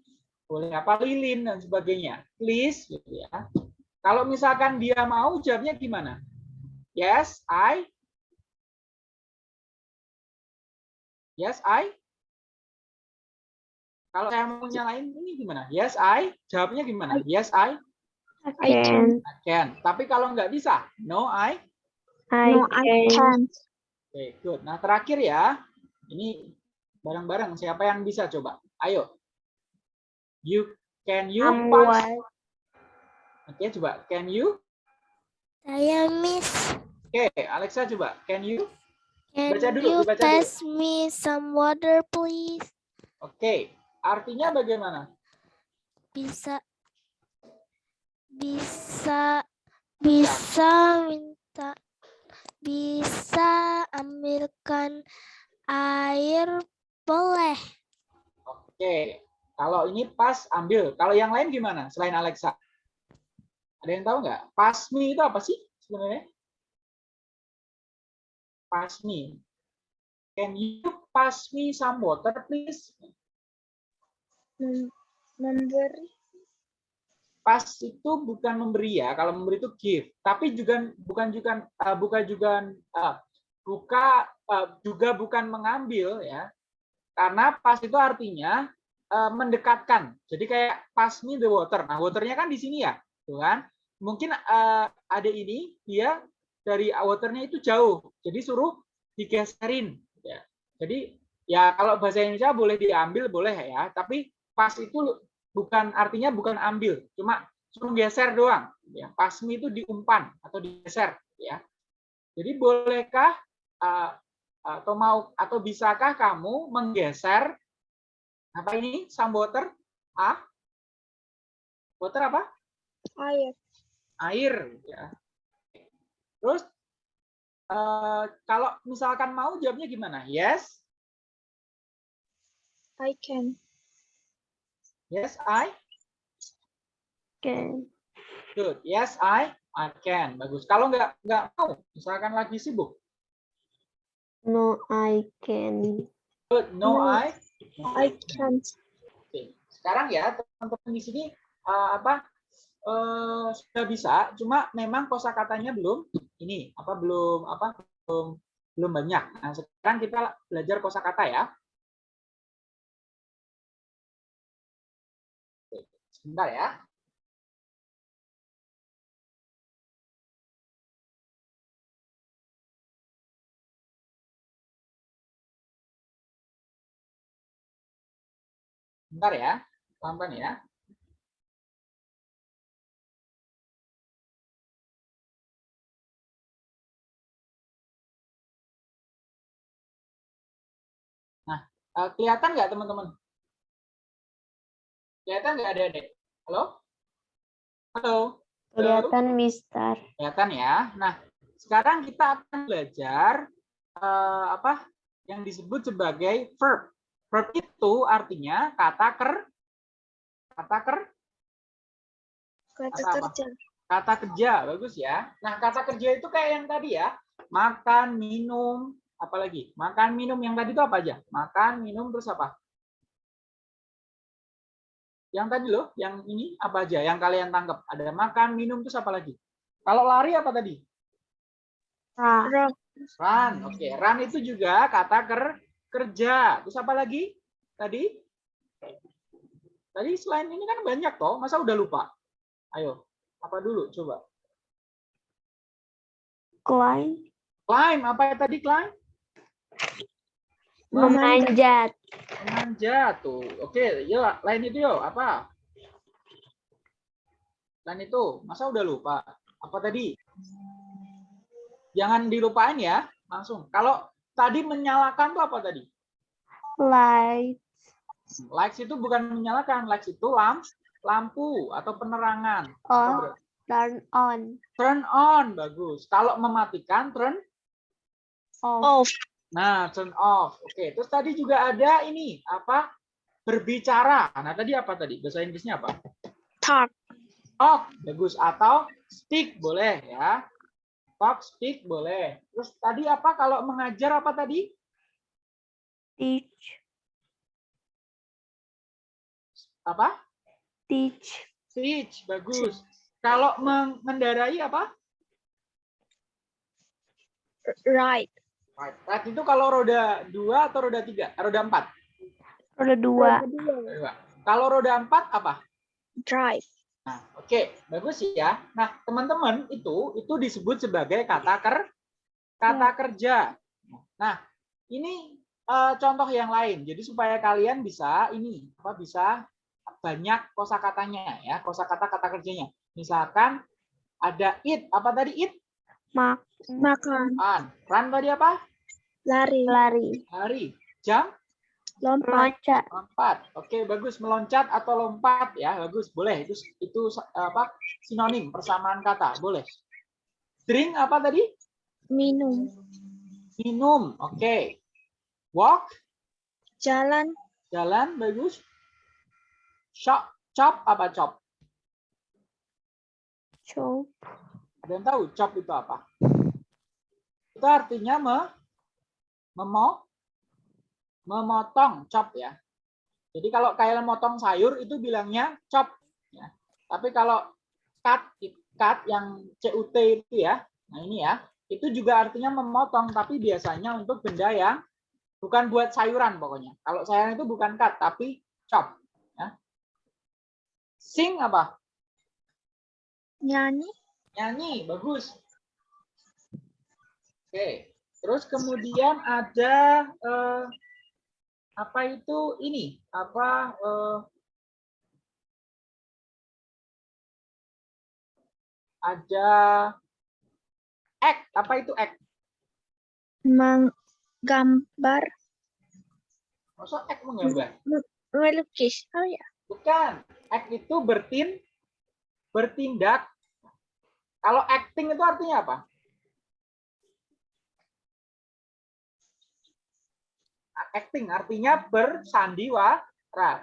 boleh apa lilin dan sebagainya. Please, gitu ya. Kalau misalkan dia mau, jawabnya gimana? Yes, I. Yes, I. Kalau saya mau nyalain ini gimana? Yes, I. Jawabnya gimana? Yes, I. I can. I can. Tapi kalau nggak bisa, no, I. I No, I can. can't. Oke, good. Nah, terakhir ya. Ini bareng-bareng siapa yang bisa coba? Ayo. You can you I'm punch? what? Oke, coba. Can you? Saya Miss. Oke, Alexa coba. Can you? Can Baca dulu, you dibaca dulu. pass me some water, please? Oke. Artinya bagaimana? Bisa, bisa, bisa minta, bisa ambilkan air, boleh. Oke. Kalau ini pas ambil. Kalau yang lain gimana? Selain Alexa. Ada yang tahu nggak? Pass me itu apa sih sebenarnya? Pass me. Can you pass me some water, please? Mem- Memberi? Pas itu bukan memberi ya kalau memberi itu give tapi juga bukan juga eh, bukan juga eh, buka eh, juga bukan mengambil ya. Karena pas itu artinya eh, mendekatkan. Jadi kayak pass me the water. Nah waternya kan di sini ya tuh kan. Mungkin eh, ada ini dia dari waternya itu jauh. Jadi suruh digeserin ya. Jadi ya kalau bahasa Indonesia boleh diambil boleh ya. Tapi pas itu bukan artinya bukan ambil, cuma suruh geser doang. Ya, pasmi itu diumpan atau digeser. Ya, jadi bolehkah uh, atau mau atau bisakah kamu menggeser apa ini some water? Ah, water apa? air. Air. Ya. Terus uh, kalau misalkan mau jawabnya gimana? Yes, I can. Yes I. Can. Good. Yes, I I can. Bagus. Kalau nggak nggak mau, misalkan lagi sibuk. No, I can. Good. No, No. I. I can't. Oke. Sekarang ya teman-teman di sini eh, apa eh, sudah bisa, cuma memang kosakatanya belum ini apa belum apa belum belum banyak. Nah, sekarang kita belajar kosakata ya. Sebentar ya. Bentar ya, pelan-pelan ya. Nah, eh, kelihatan nggak teman-teman? Kelihatan nggak ada deh? Halo? Halo? Kelihatan, Mister. Kelihatan ya. Nah, sekarang kita akan belajar eh, apa yang disebut sebagai verb. Verb itu artinya kata ker, kata ker, Kata Kata kerja. kata kerja bagus ya nah kata kerja itu kayak yang tadi ya makan minum Apalagi? Makan, minum. Yang tadi itu apa aja? Makan, minum, terus apa? Yang tadi loh, yang ini apa aja? Yang kalian tangkap? Ada makan, minum, terus apa lagi? Kalau lari apa tadi? Ra. Run. Oke, run itu juga kata ker kerja. Terus apa lagi? Tadi? Tadi selain ini kan banyak toh, masa udah lupa? Ayo, apa dulu coba? Climb. Climb, apa ya tadi climb? Memanjat. Memanjat tuh. Oke, yuk lain itu yuk, apa? Lain itu, masa udah lupa? Apa tadi? Jangan dilupain ya, langsung. Kalau tadi menyalakan tuh apa tadi? Light. Lights itu bukan menyalakan, lights itu lamp, lampu atau penerangan. Bro? Turn on. Turn on, bagus. Kalau mematikan, turn. Off. Off. Nah, turn off. Oke, terus tadi juga ada ini, apa? Berbicara. Nah, tadi apa tadi? Bahasa Inggrisnya apa? Talk. Talk, bagus. Atau speak, boleh ya. Talk, speak, boleh. Terus tadi apa kalau mengajar apa tadi? Teach. Apa? Teach. Teach, bagus. Kalau mengendarai apa? Right. Right. Right itu kalau roda dua atau roda tiga? Eh, Roda empat. Roda dua. Kalau roda empat apa? Drive. Nah, oke, bagus ya. Nah, teman-teman itu itu disebut sebagai kata ker kata kerja. Nah, ini eh, contoh yang lain. Jadi supaya kalian bisa ini apa bisa banyak kosakatanya ya, kosakata kata kerjanya. Misalkan ada it, apa tadi it? Mak. Makan. Run. Run tadi apa? Lari. Lari. Hari. Jam? Lompat. Lompat. Oke, bagus. Meloncat atau lompat ya, bagus. Boleh. Itu itu apa? Sinonim persamaan kata. Boleh. Drink apa tadi? Minum. Minum. Oke. Walk, Jalan. jalan, bagus. Chop, chop apa chop? Chop. Ada yang tahu chop itu apa? Itu artinya me, memo, memotong chop ya. Jadi kalau kayak motong sayur itu bilangnya chop. Ya. Tapi kalau cut, cut yang CUT itu ya, nah ini ya, itu juga artinya memotong, tapi biasanya untuk benda yang bukan buat sayuran pokoknya. Kalau sayuran itu bukan cut, tapi chop. Ya. Sing apa? Nyanyi. Nyanyi, bagus. Oke, terus kemudian ada eh, apa itu ini? Apa eh, ada act? Apa itu act? Menggambar. Maksud act menggambar? Melukis. Oh ya. Bukan. Act itu bertin bertindak. Kalau acting itu artinya apa? Acting artinya bersandiwara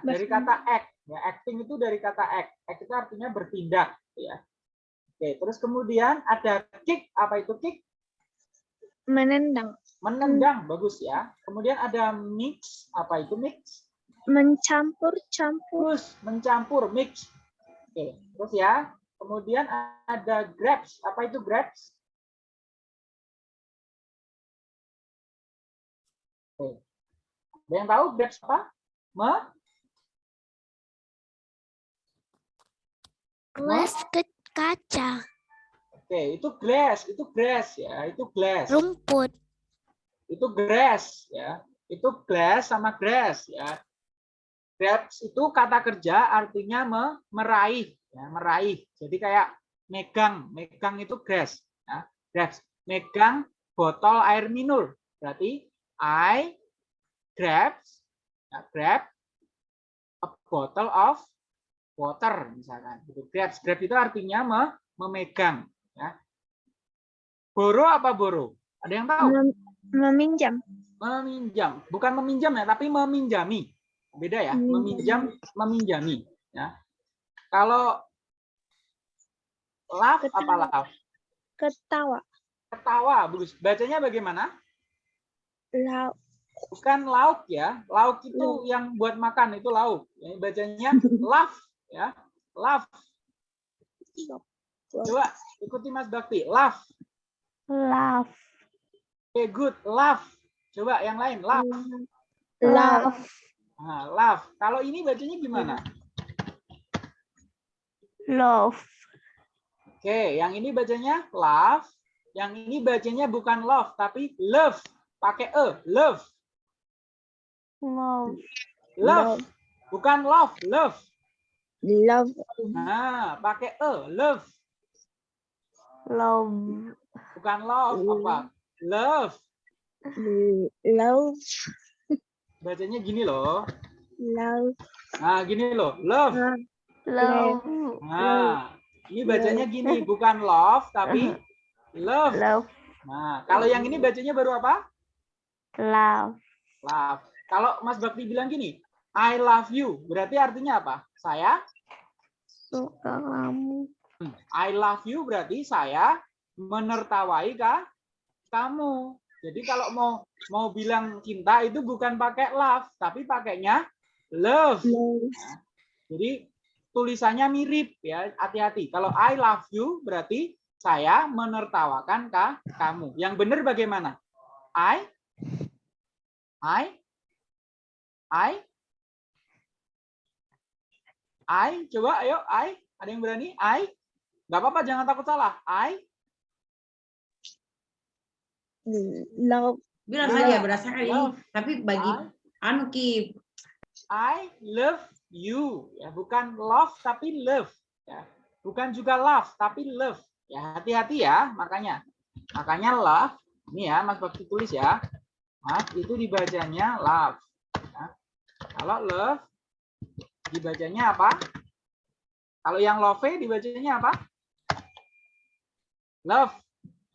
dari kata act. Ya, acting itu dari kata act. Act itu artinya bertindak. Ya. Oke, terus kemudian ada kick. Apa itu kick? Menendang. Menendang, bagus ya. Kemudian ada mix. Apa itu mix? Mencampur-campur. Terus mencampur, mix. Oke, terus ya. Kemudian ada grabs. Apa itu grabs? Oke. Ada yang tahu grabs apa? Me? Gelas ke kaca. Oke, itu glass, itu grass ya, itu glass. Rumput. Itu grass ya. Itu glass sama grass ya. Grabs itu kata kerja artinya me, meraih ya, meraih. Jadi kayak megang, megang itu grasp, ya. grasp. Megang botol air minum. Berarti I grabs, ya, grab a bottle of water misalkan. Gitu. Grabs, grab itu artinya me, memegang. Ya. Boro apa boro? Ada yang tahu? Mem- Meminjam. Meminjam, bukan meminjam ya, tapi meminjami. Beda ya, meminjam, meminjami. Ya. Kalau laugh apa laugh? Ketawa. Ketawa, bagus. Bacanya bagaimana? love, bukan lauk ya. Lauk itu yang buat makan itu lauk. Bacanya love ya. Love. Coba ikuti Mas Bakti. Love. Love. Oke, good. Love. Coba yang lain. Love. love, Nah, love. Kalau ini bacanya gimana? Love. Oke, yang ini bacanya love. Yang ini bacanya bukan love, tapi love. Pakai e. Love. Love. Love. Bukan love. Love. love, Nah, pakai e. Love. Love. Bukan love. Apa? Love. love, Bacanya gini loh. love, Nah, gini loh. Love. Love. Nah, ini bacanya gini. Bukan love, tapi love. Love. Nah, kalau yang ini bacanya baru apa? Love. Love. Kalau Mas Bakti bilang gini, I love you, berarti artinya apa? Saya, Suka kamu. I love you berarti saya menertawai kah? kamu. Jadi kalau mau mau bilang cinta itu bukan pakai love, tapi pakainya love. love, Jadi tulisannya mirip ya, hati-hati. Kalau I love you berarti saya menertawakan kah kamu. Yang benar bagaimana? I I I I coba ayo I ada yang berani? I nggak apa-apa jangan takut salah. I love, Bilang Love. saja berdasarkan ini. Love. Tapi bagi I, anu ki I love you ya. Bukan love tapi love ya. Bukan juga love tapi love ya. Hati-hati ya. Makanya makanya love ini ya Mas Bakti tulis ya. Mas itu dibacanya love ya. kalau love dibacanya apa? Kalau yang love dibacanya apa? Love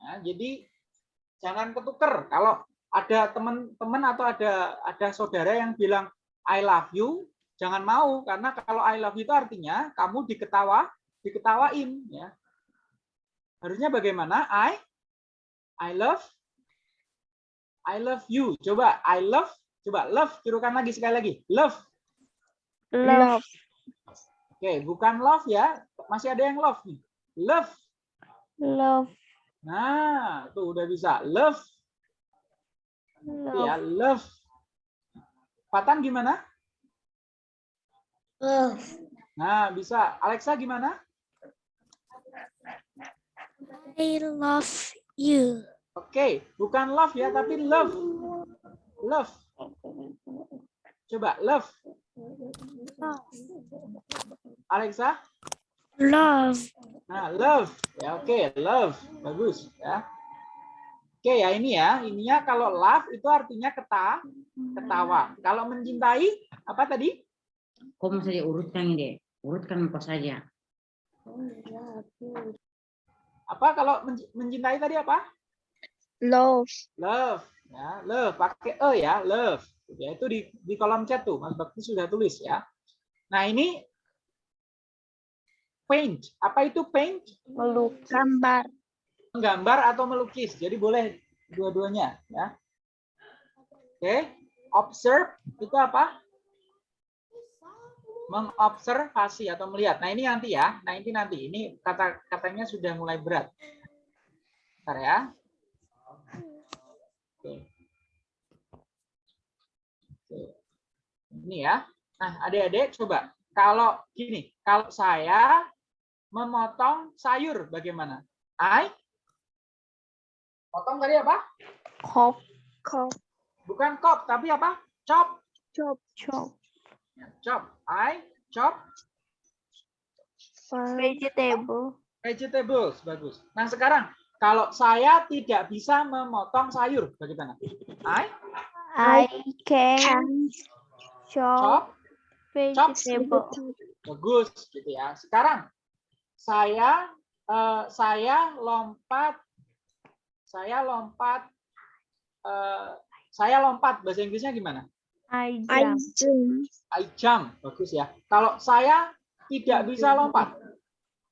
Ya, jadi jangan ketuker. Kalau ada teman-teman atau ada ada saudara yang bilang I love you, jangan mau karena kalau I love you itu artinya kamu diketawa, diketawain ya. Harusnya bagaimana? I I love I love you. Coba I love, coba love tirukan lagi sekali lagi. Love. Love. Oke, bukan love ya. Masih ada yang love nih. Love. Love. Nah, tuh udah bisa. Love ya, Love. love. Patan gimana? Love. Nah, bisa. Alexa gimana? I love you. Oke, bukan love ya, tapi love. Love. Coba love. Alexa. Love. Nah, love. Ya, oke, love. Bagus ya. Oke ya, ini ya. Ininya kalau love itu artinya keta, ketawa. Kalau mencintai apa tadi? Kok masa diurutkan ini? Urutkan apa saja. Apa kalau menc- mencintai tadi apa? love, Love. Ya, love pakai e ya, love. Ya, itu di di kolom chat tuh, Mas Bakti sudah tulis ya. Nah, ini paint. Apa itu paint? Melukis. gambar, menggambar atau melukis. Jadi boleh dua-duanya ya. Oke, observe itu apa? Mengobservasi atau melihat. Nah, ini nanti ya. Nah, ini nanti. Ini kata katanya sudah mulai berat. Bentar ya. Oke. Oke. Ini ya. Nah, adik-adik coba kalau gini, kalau saya memotong sayur bagaimana? I Potong tadi apa? Kop. kop, Bukan kop, tapi apa? Chop. chop, Chop. Chop. I chop Vegetable. vegetables. Bagus. Nah, sekarang kalau saya tidak bisa memotong sayur, bagaimana? I I can chop chop. vegetable. Bagus, gitu ya. Sekarang saya eh, saya lompat saya lompat eh, saya lompat bahasa Inggrisnya gimana? I I jump. I jump. Bagus ya. Kalau saya tidak bisa lompat.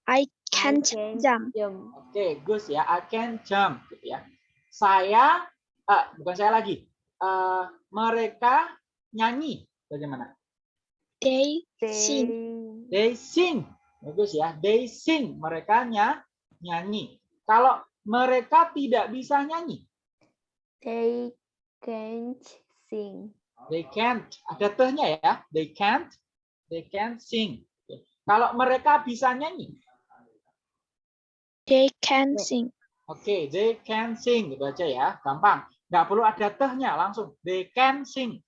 I can't can jump, Oke, Gus ya, I can jump gitu ya. Saya eh, bukan saya lagi. eh, mereka nyanyi. Bagaimana? They They sing. They sing. Bagus ya. They sing. Mereka nya- nyanyi. Kalau mereka tidak bisa nyanyi, they can't sing. They can't. Ada tehnya ya. They can't. They can't sing. Kalau mereka bisa nyanyi, They can sing. Oke, they can sing gitu aja ya, gampang. Nggak perlu ada tehnya, langsung they can sing.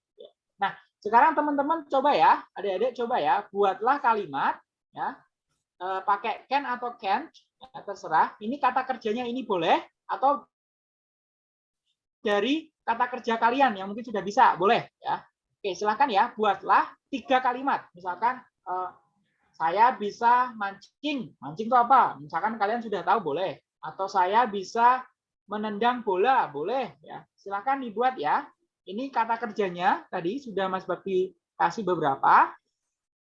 Nah, sekarang teman-teman coba ya, adik-adik coba ya, buatlah kalimat ya, eh, pakai can atau can't, ya, terserah. Ini kata kerjanya ini boleh atau dari kata kerja kalian yang mungkin sudah bisa, boleh ya. Oke, silakan ya, buatlah tiga kalimat. Misalkan eh, saya bisa mancing. Mancing itu apa? Misalkan kalian sudah tahu boleh. Atau saya bisa menendang bola, boleh ya. Silakan dibuat ya. Ini kata kerjanya tadi sudah Mas Bakti kasih beberapa.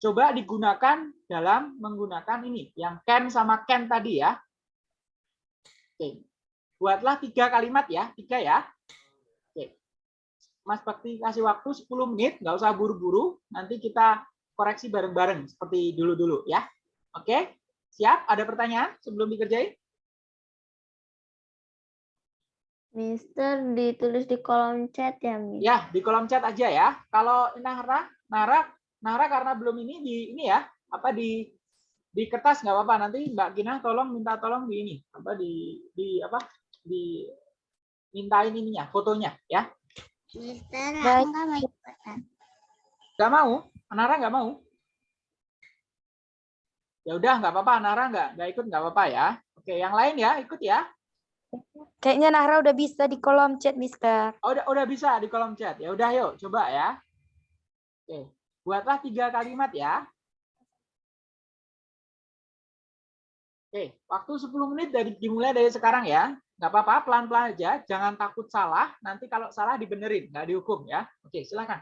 Coba digunakan dalam menggunakan ini, yang can sama can tadi ya. Oke. Buatlah tiga kalimat ya, tiga ya. Mas Bakti kasih waktu 10 menit, nggak usah buru-buru. Nanti kita koreksi bareng-bareng seperti dulu-dulu ya. Oke, siap? Ada pertanyaan sebelum dikerjain? Mister ditulis di kolom chat ya, Miss? Ya, di kolom chat aja ya. Kalau Nara, Nara, Nara karena belum ini di ini ya, apa di di kertas nggak apa-apa. Nanti Mbak Gina tolong minta tolong di ini, apa di di apa di mintain ininya, fotonya ya. Mister, Baik. aku nggak mau ikutan. Nggak mau? Nara nggak mau? Ya udah nggak apa-apa, Nara nggak nggak ikut nggak apa-apa ya. Oke, yang lain ya ikut ya. Kayaknya Nahra udah bisa di kolom chat, Mister. Oh, udah udah bisa di kolom chat. Ya udah yuk coba ya. Oke, buatlah tiga kalimat ya. Oke, waktu 10 menit dari dimulai dari sekarang ya. Nggak apa-apa, pelan-pelan aja. Jangan takut salah. Nanti kalau salah dibenerin, nggak dihukum ya. Oke, silakan.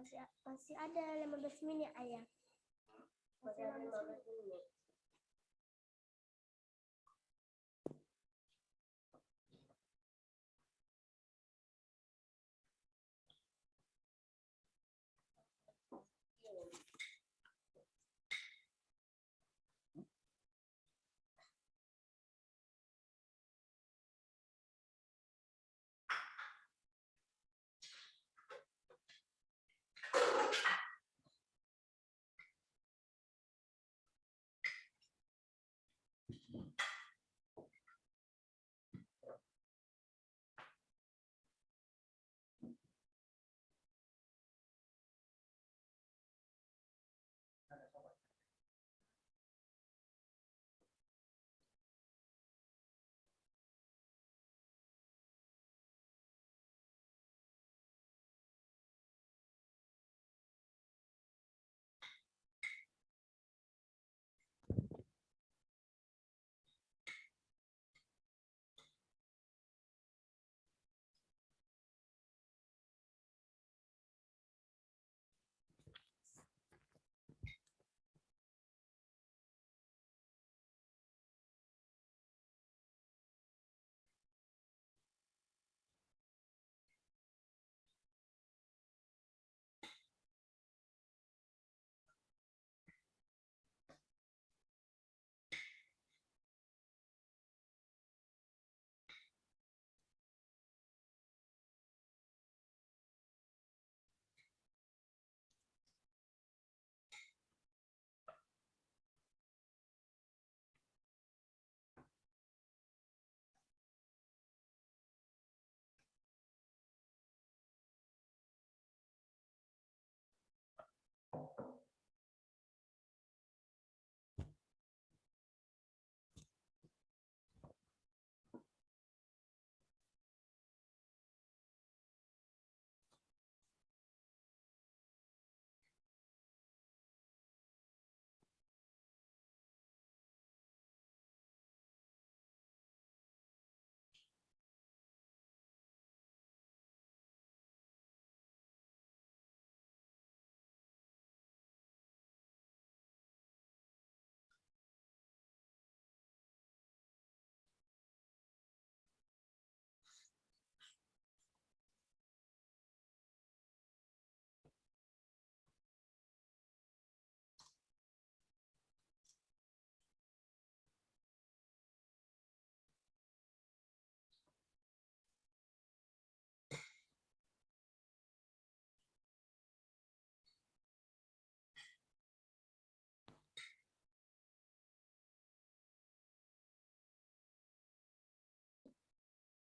Masih masih ada 15 menit ayah. Masih ada 15 menit.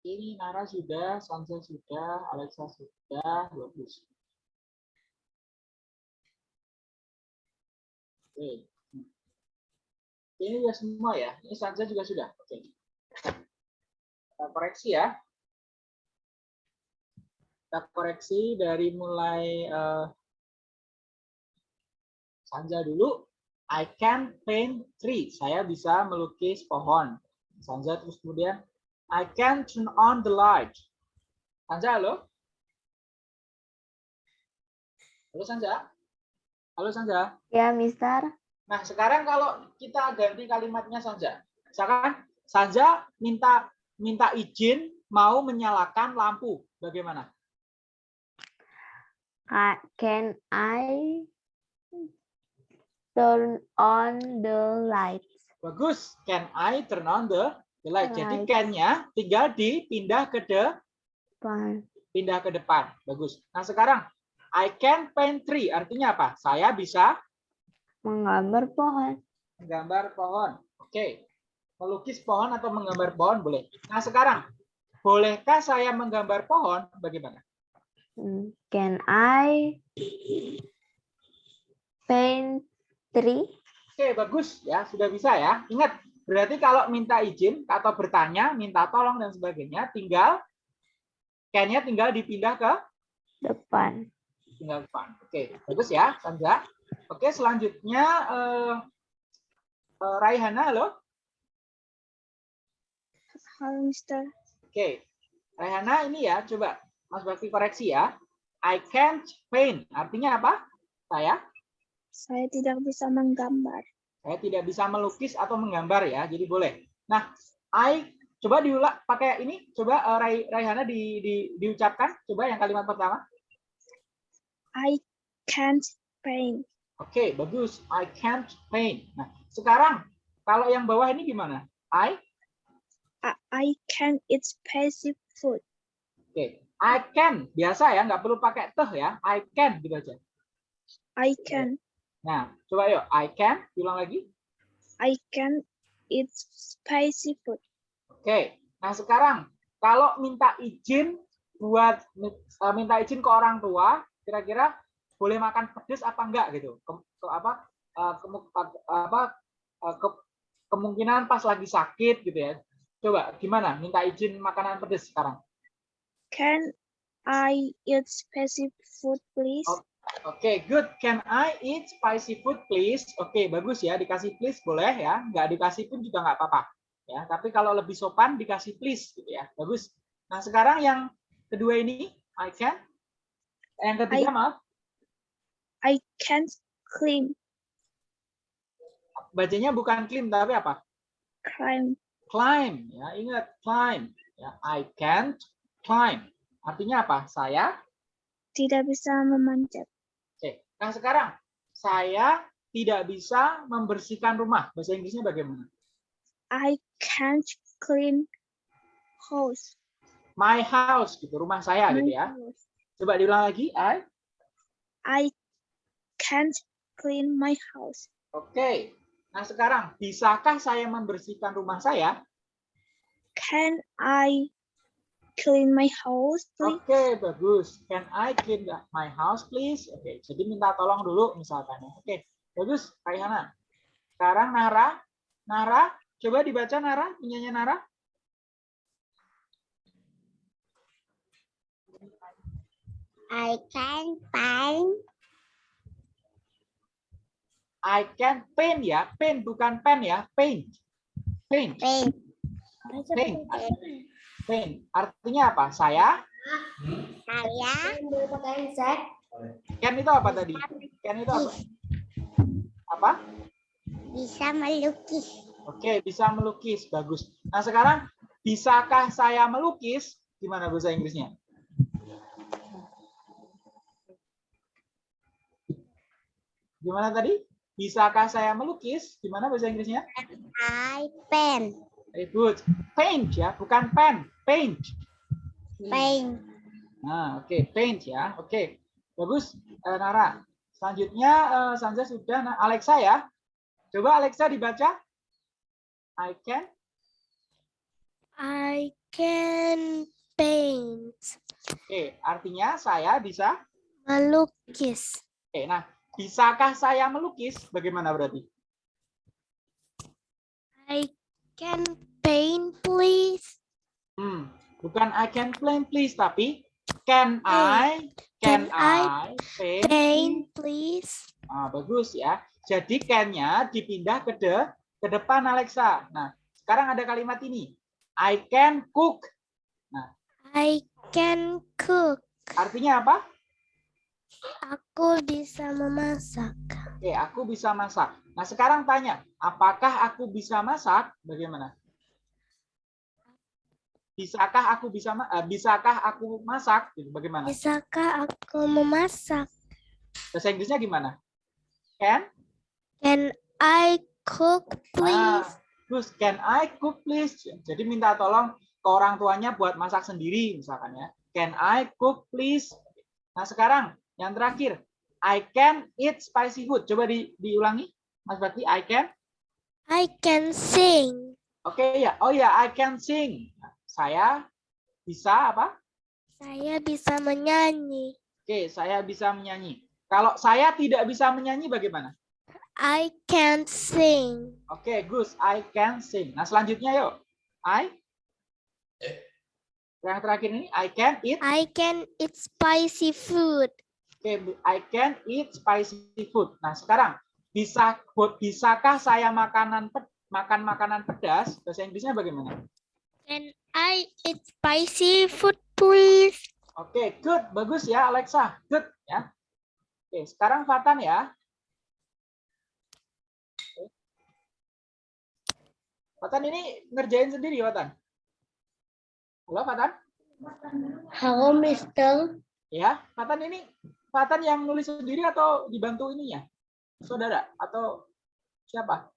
Ini Nara sudah, Sansa sudah, Alexa sudah, bagus. Oke. Ini sudah semua ya. Ini Sansa juga sudah. Oke. Kita koreksi ya. Kita koreksi dari mulai eh, Sanja dulu. I can paint tree. Saya bisa melukis pohon. Sanja terus kemudian I can turn on the light. Sanja, halo? Halo Sanja? Halo Sanja? Ya, Mister. Nah, sekarang kalau kita ganti kalimatnya Sanja. Misalkan Sanja minta minta izin mau menyalakan lampu. Bagaimana? Ca- Can I turn on the lights? Bagus. Can I turn on the, the light? Jadi can-nya tinggal dipindah ke de, Pan- pindah ke depan. Bagus. Nah, sekarang I can paint tree. Artinya apa? Saya bisa Menggambar pohon. menggambar pohon. Oke. Melukis pohon atau menggambar pohon boleh. Nah, sekarang bolehkah saya menggambar pohon? Bagaimana? Hmm, Can I paint tree. Oke, bagus ya, sudah bisa ya. Ingat, berarti kalau minta izin atau bertanya, minta tolong dan sebagainya, tinggal can-nya tinggal dipindah ke Depan. tinggal depan. Oke, bagus ya, Sandra. Oke, selanjutnya eh, eh, Raihana, halo. Halo, Mister. Oke, Raihana ini ya, coba Mas Bakti koreksi ya. I can't paint. Artinya apa? Saya Saya tidak bisa menggambar. Saya tidak bisa melukis atau menggambar ya, jadi boleh. Nah, I coba diulang pakai ini, coba eh, Rai, Raihana di, di, diucapkan, coba yang kalimat pertama. I can't paint. Oke, bagus. I can't paint. Nah, sekarang kalau yang bawah ini gimana? I, I, I can eat spicy food. oke, I can biasa ya, nggak perlu pakai teh ya. I can gitu aja. I can. Nah, coba yuk, I can, ulang lagi. I can eat spicy food. Oke, nah sekarang kalau minta izin buat eh, minta izin ke orang tua, kira-kira boleh makan pedas apa enggak gitu? Ke, ke apa? eh, apa? eh, ke- kemungkinan pas lagi sakit gitu ya. Coba gimana? Minta izin makanan pedas sekarang? Can I eat spicy food, please? Oke, good. Can I eat spicy food, please? Oke, bagus ya. Dikasih please boleh ya. Nggak dikasih pun juga nggak apa-apa. Ya, tapi kalau lebih sopan dikasih please gitu ya. Bagus. Nah, sekarang yang kedua ini, I can. Yang ketiga, I- maaf, I can't climb. bacanya bukan climb tapi apa? Climb. Climb. Ya, ingat climb. Ya, I can't climb. Artinya apa? Saya Tidak bisa memanjat. Nah, sekarang saya tidak bisa membersihkan rumah. Bahasa Inggrisnya bagaimana? I can't clean house. My house gitu, rumah saya My gitu ya. house. Coba diulang lagi. I. I can't clean my house. Oke. Nah, sekarang bisakah saya membersihkan rumah saya? Can I clean my house, please? Oke, bagus. Can I clean my house, please? Oke, jadi minta tolong dulu misalkan. ya. Oke, bagus, Raihana. Sekarang Nara. Nara, coba dibaca Nara, punyanya Nara. I can paint. I can paint ya, paint bukan pen ya, paint. Paint, Paint. paint. Paint. Artinya apa? Saya Saya Can itu apa tadi? Can itu apa? Apa? bisa melukis. Oke, bisa melukis. Bagus. Nah, sekarang bisakah saya melukis? Gimana bahasa Inggrisnya? Gimana tadi? Bisakah saya melukis? Gimana bahasa Inggrisnya? I paint. Very good. Paint ya, bukan pen. Paint. Paint. Nah, oke, paint ya. Oke. Bagus, eh, Nara. Selanjutnya eh, Sanja sudah nah, Alexa ya. Coba Alexa dibaca. I can I can paint. Oke, artinya saya bisa. Melukis. Oke, nah, bisakah saya melukis? Bagaimana berarti? I can paint, please. Hmm, bukan I can paint please, tapi can I can, Can I I paint? Paint, please. Nah, bagus ya. Jadi can-nya dipindah ke de, ke depan Alexa. Nah, sekarang ada kalimat ini. I can cook. I can cook. Artinya apa? Aku bisa memasak. Oke, aku bisa masak. Nah, sekarang tanya, apakah aku bisa masak? Bagaimana? Bisakah aku bisa eh, bisakah aku masak? Gitu, Bagaimana? Bisakah aku memasak? Bahasa Inggrisnya gimana? Can? Can I cook, Ah, please? terus can I cook please? Jadi minta tolong ke orang tuanya buat masak sendiri misalkan ya. Can I cook please? Nah, sekarang yang terakhir, I can eat spicy food. Coba di, diulangi. Mas Bakti, I can. I can sing. Oke ya. Oh ya, I can sing. Saya bisa apa? Saya bisa menyanyi. Oke, saya bisa menyanyi. Kalau saya tidak bisa menyanyi bagaimana? I can't sing. Oke, Gus, I can sing. Nah, selanjutnya yuk. I Yang terakhir ini I can eat. I can eat spicy food. Oke, I can eat spicy food. Nah, sekarang bisa bisakah saya makanan makan makanan pedas? Bahasa Inggrisnya bagaimana? Can I eat spicy food, please? Oke, good. Bagus ya, Alexa. Good ya. Oke, sekarang Fatan ya. Fatan ini ngerjain sendiri, Fatan. Halo, Fatan? Halo, Mister. Ya, Fatan ini Fatan yang nulis sendiri atau dibantu ininya? Saudara atau siapa?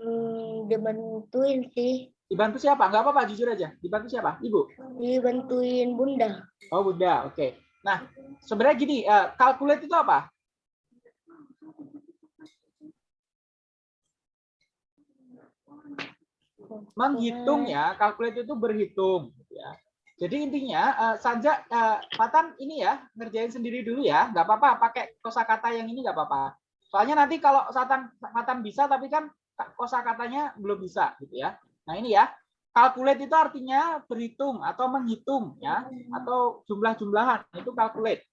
Hmm, dibantuin sih. Dibantu siapa? Enggak apa-apa, jujur aja. Dibantu siapa? Ibu? Dibantuin Bunda. Oh, Bunda. Oke. Nah, sebenarnya gini, eh, calculate itu apa? Menghitung ya, calculate itu berhitung. Ya. Jadi intinya, eh, Sanja, eh, Fatan ini ya, ngerjain sendiri dulu ya. Nggak apa-apa, pakai kosakata yang ini nggak apa-apa. Soalnya nanti kalau Fatan bisa, tapi kan kosakatanya belum bisa, gitu ya. Nah ini ya, calculate itu artinya berhitung atau menghitung ya, atau jumlah-jumlahan itu calculate.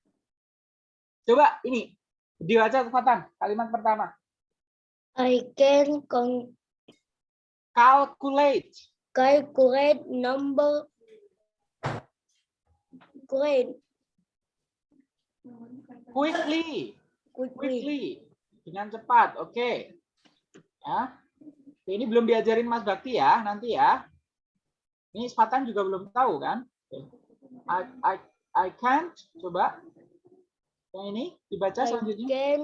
Coba ini dibaca Fatan kalimat pertama. I can con- Calculate. calculate number grade Quickly. quickly. Quickly. Dengan cepat. Oke. Ya. Ini belum diajarin Mas Bakti ya, nanti ya. Ini Fatan juga belum tahu kan? I, I, I can't. Coba. Yang ini dibaca I selanjutnya. can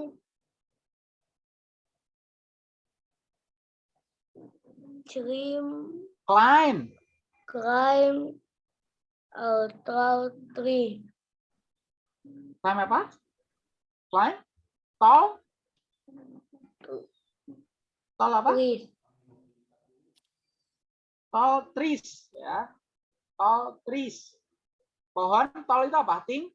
trim Climb. climb a tall tree. Climb apa? Climb? Tall? Tall apa? Trees. Tall trees ya. Tall trees. Pohon tall itu apa? Ting?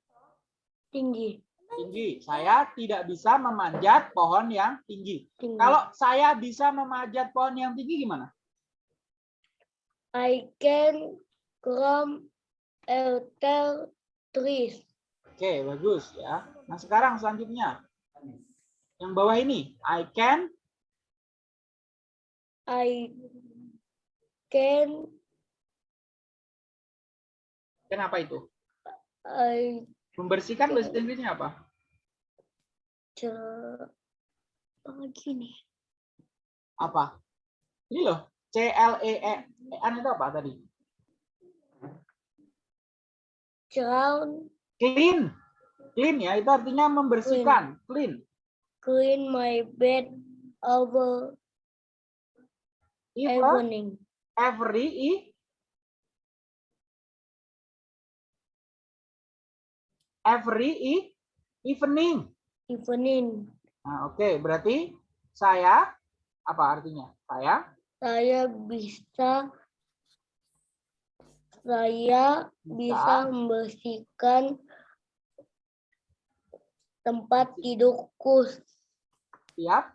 Tinggi. Tinggi. Saya tidak bisa memanjat pohon yang tinggi. Tinggi. Kalau saya bisa memanjat pohon yang tinggi gimana? I can climb a tall trees. Oke, bagus ya. Nah, sekarang selanjutnya. Yang bawah ini, I can I can kenapa itu? I Membersihkan bahasa Inggrisnya apa? ce- apa lagi nih? Apa? Ini loh, C L E E N itu apa tadi? Drown, Clean. Clean ya, itu artinya membersihkan, clean. clean my bed over Even evening. Every e- every e- evening. Evening. Nah, oke, berarti saya apa artinya? Saya Saya bisa saya bisa membersihkan tempat tidurku siap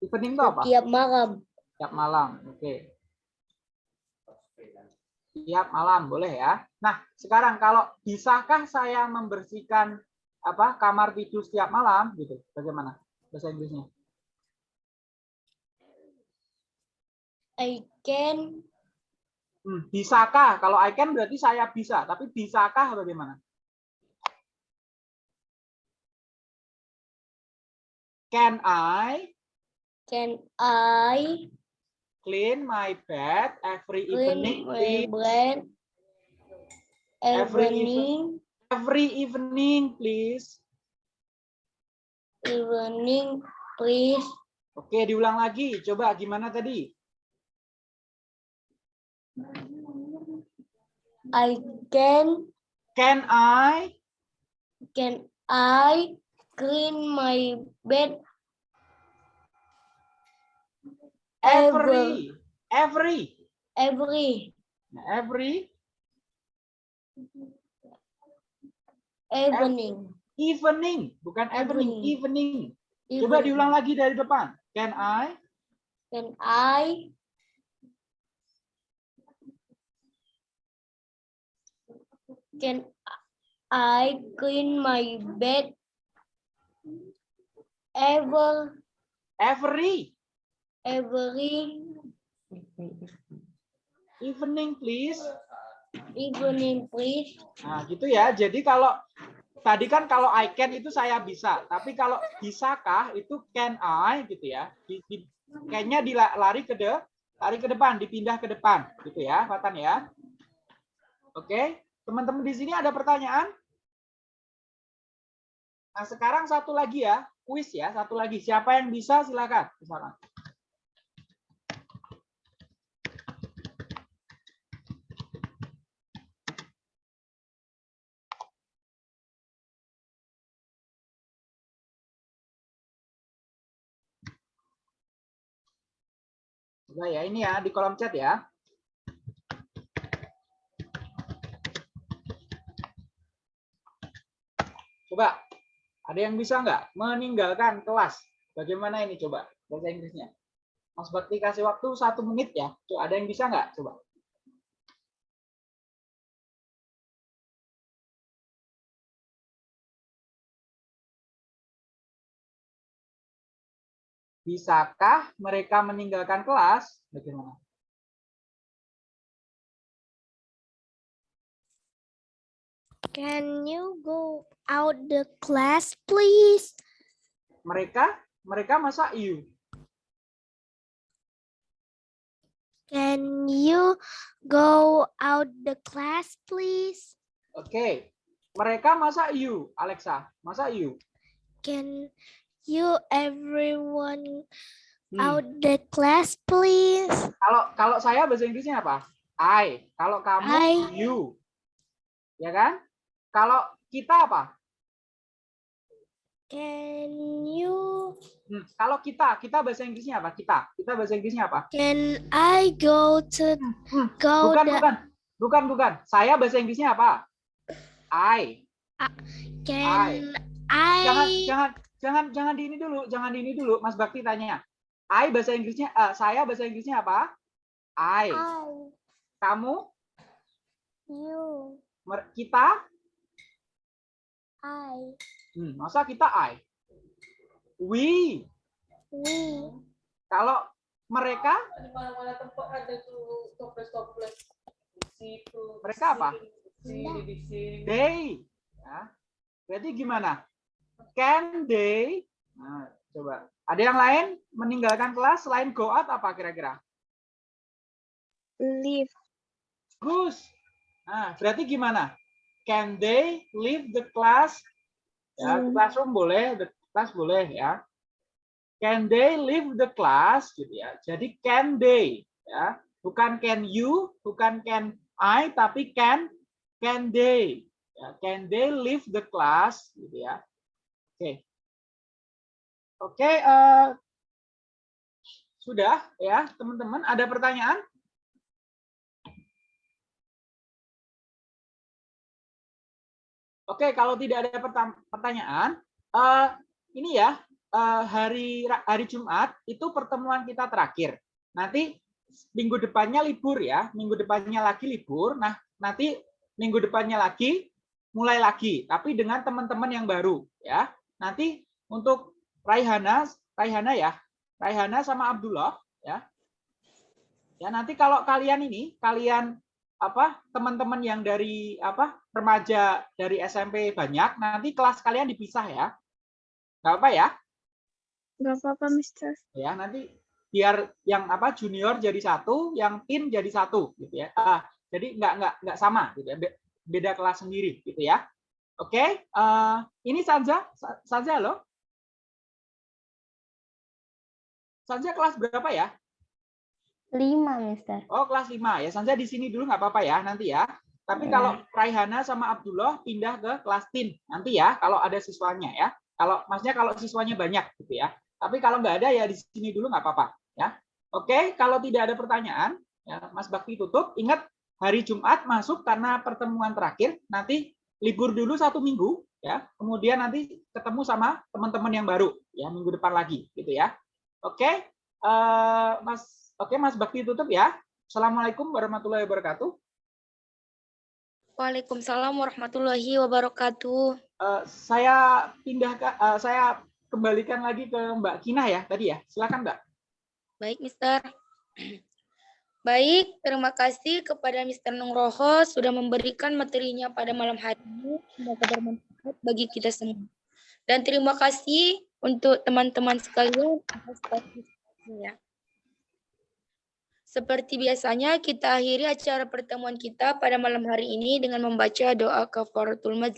evening itu apa? setiap malam. Siap malam. Oke. Siap malam, boleh ya. Nah, sekarang kalau bisakah saya membersihkan apa kamar tidur setiap malam gitu? Bagaimana bahasa Inggrisnya? I can Hmm, bisakah? Kalau I can berarti saya bisa, tapi bisakah bagaimana? Can I can I clean my bed every evening? clean my Every evening Every evening, please. evening please Oke, diulang lagi. Coba gimana tadi? I can Can I can I clean my bed every. Every. Every. Every. Evening. Evening, bukan evening, Evening. evening. Coba diulang lagi dari depan. Can I? Can I? Can I clean my bed? Ever. Every every evening, please. evening, please? Nah, gitu ya. Jadi kalau tadi kan kalau I can itu saya bisa, tapi kalau bisakah itu can I gitu ya. Di, di, dilari ke de, lari ke depan, dipindah ke depan gitu ya, Fatan ya. Oke, teman-teman di sini ada pertanyaan? Nah, sekarang satu lagi ya, kuis ya, satu lagi. Siapa yang bisa silakan. Silakan. Coba ya, ini ya di kolom chat ya. Coba, ada yang bisa nggak meninggalkan kelas? Bagaimana ini coba bahasa Inggrisnya? Mas Bakti kasih waktu satu menit ya. Coba, ada yang bisa nggak? Coba. Bisakah mereka meninggalkan kelas? Bagaimana? Can you go out the class, please? Mereka, mereka masa you? Can you go out the class, please? Oke. Mereka masa you, Alexa? Masa you? Can you everyone Hmm. out the class, please? Kalau kalau saya bahasa Inggrisnya apa? I. Kalau kamu I. you. Ya kan? Kalau kita apa? Can you Hmm, Kalau kita, kita bahasa Inggrisnya apa? Kita. Kita bahasa Inggrisnya apa? can I go to Hmm, go Bukan, the bukan. Bukan, bukan. Saya bahasa Inggrisnya apa? I. can Jangan I jangan jangan jangan di ini dulu, jangan di ini dulu. Mas Bakti tanya. I bahasa Inggrisnya eh, saya bahasa Inggrisnya apa? I. I Kamu, you mer- kita, I hmm, masa kita I? We. we Kalau mereka, di mana-mana tempat ada tuh toples-toples di situ di Mereka apa? sini di sini they. Ya. Berarti gimana? Can they? Nah, coba. Ada yang lain meninggalkan kelas selain go out apa kira-kira? Leave. Gus. Nah, berarti gimana? Can they leave the class? Ya, Hmm. classroom boleh, the class boleh ya. Can they leave the class gitu ya. Jadi can they ya. Bukan can you, bukan can I, tapi can can they. Ya, can they leave the class gitu ya. Oke. Oke, eh, sudah ya, teman-teman, ada pertanyaan? Oke, kalau tidak ada pertanyaan, eh, ini ya eh, hari hari Jumat itu pertemuan kita terakhir. Nanti minggu depannya libur ya, minggu depannya lagi libur. Nah, nanti minggu depannya lagi mulai lagi, tapi dengan teman-teman yang baru ya. Nanti untuk Raihana, Raihana ya, Raihana sama Abdullah ya. Ya nanti kalau kalian ini, kalian apa teman-teman yang dari apa remaja dari SMP banyak nanti kelas kalian dipisah ya. Nggak apa ya? Gak apa-apa, Mister. ya nanti biar yang apa junior jadi satu yang teen jadi satu gitu ya. Ah, jadi nggak nggak nggak sama gitu ya. Be- beda kelas sendiri gitu ya oke eh, ini Sanza Sa- Sanza lo Sanza kelas berapa ya Lima, Mister. Oh, kelas 5 ya. Sanza di sini dulu nggak apa-apa ya nanti ya. Tapi kalau Raihana sama Abdullah pindah ke kelas tin nanti ya kalau ada siswanya ya. Kalau maksudnya kalau siswanya banyak gitu ya. Tapi kalau nggak ada ya di sini dulu nggak apa-apa ya. Oke, kalau tidak ada pertanyaan ya Mas Bakti tutup. Ingat hari Jumat masuk karena pertemuan terakhir. Nanti libur dulu satu minggu ya. Kemudian nanti ketemu sama teman-teman yang baru ya minggu depan lagi gitu ya. Oke eh, mas oke mas Bakti tutup ya. Assalamualaikum warahmatullahi wabarakatuh. Waalaikumsalam warahmatullahi wabarakatuh. Eh, saya pindah ke eh, saya kembalikan lagi ke Mbak Kina ya tadi ya. Silakan Mbak. Baik, Mister. Baik, terima kasih kepada Mister Nugroho sudah memberikan materinya pada malam hari ini. Semoga bermanfaat bagi kita semua. Dan terima kasih untuk teman-teman sekalian. Seperti biasanya, kita akhiri acara pertemuan kita pada malam hari ini dengan membaca doa kafaratul majlis.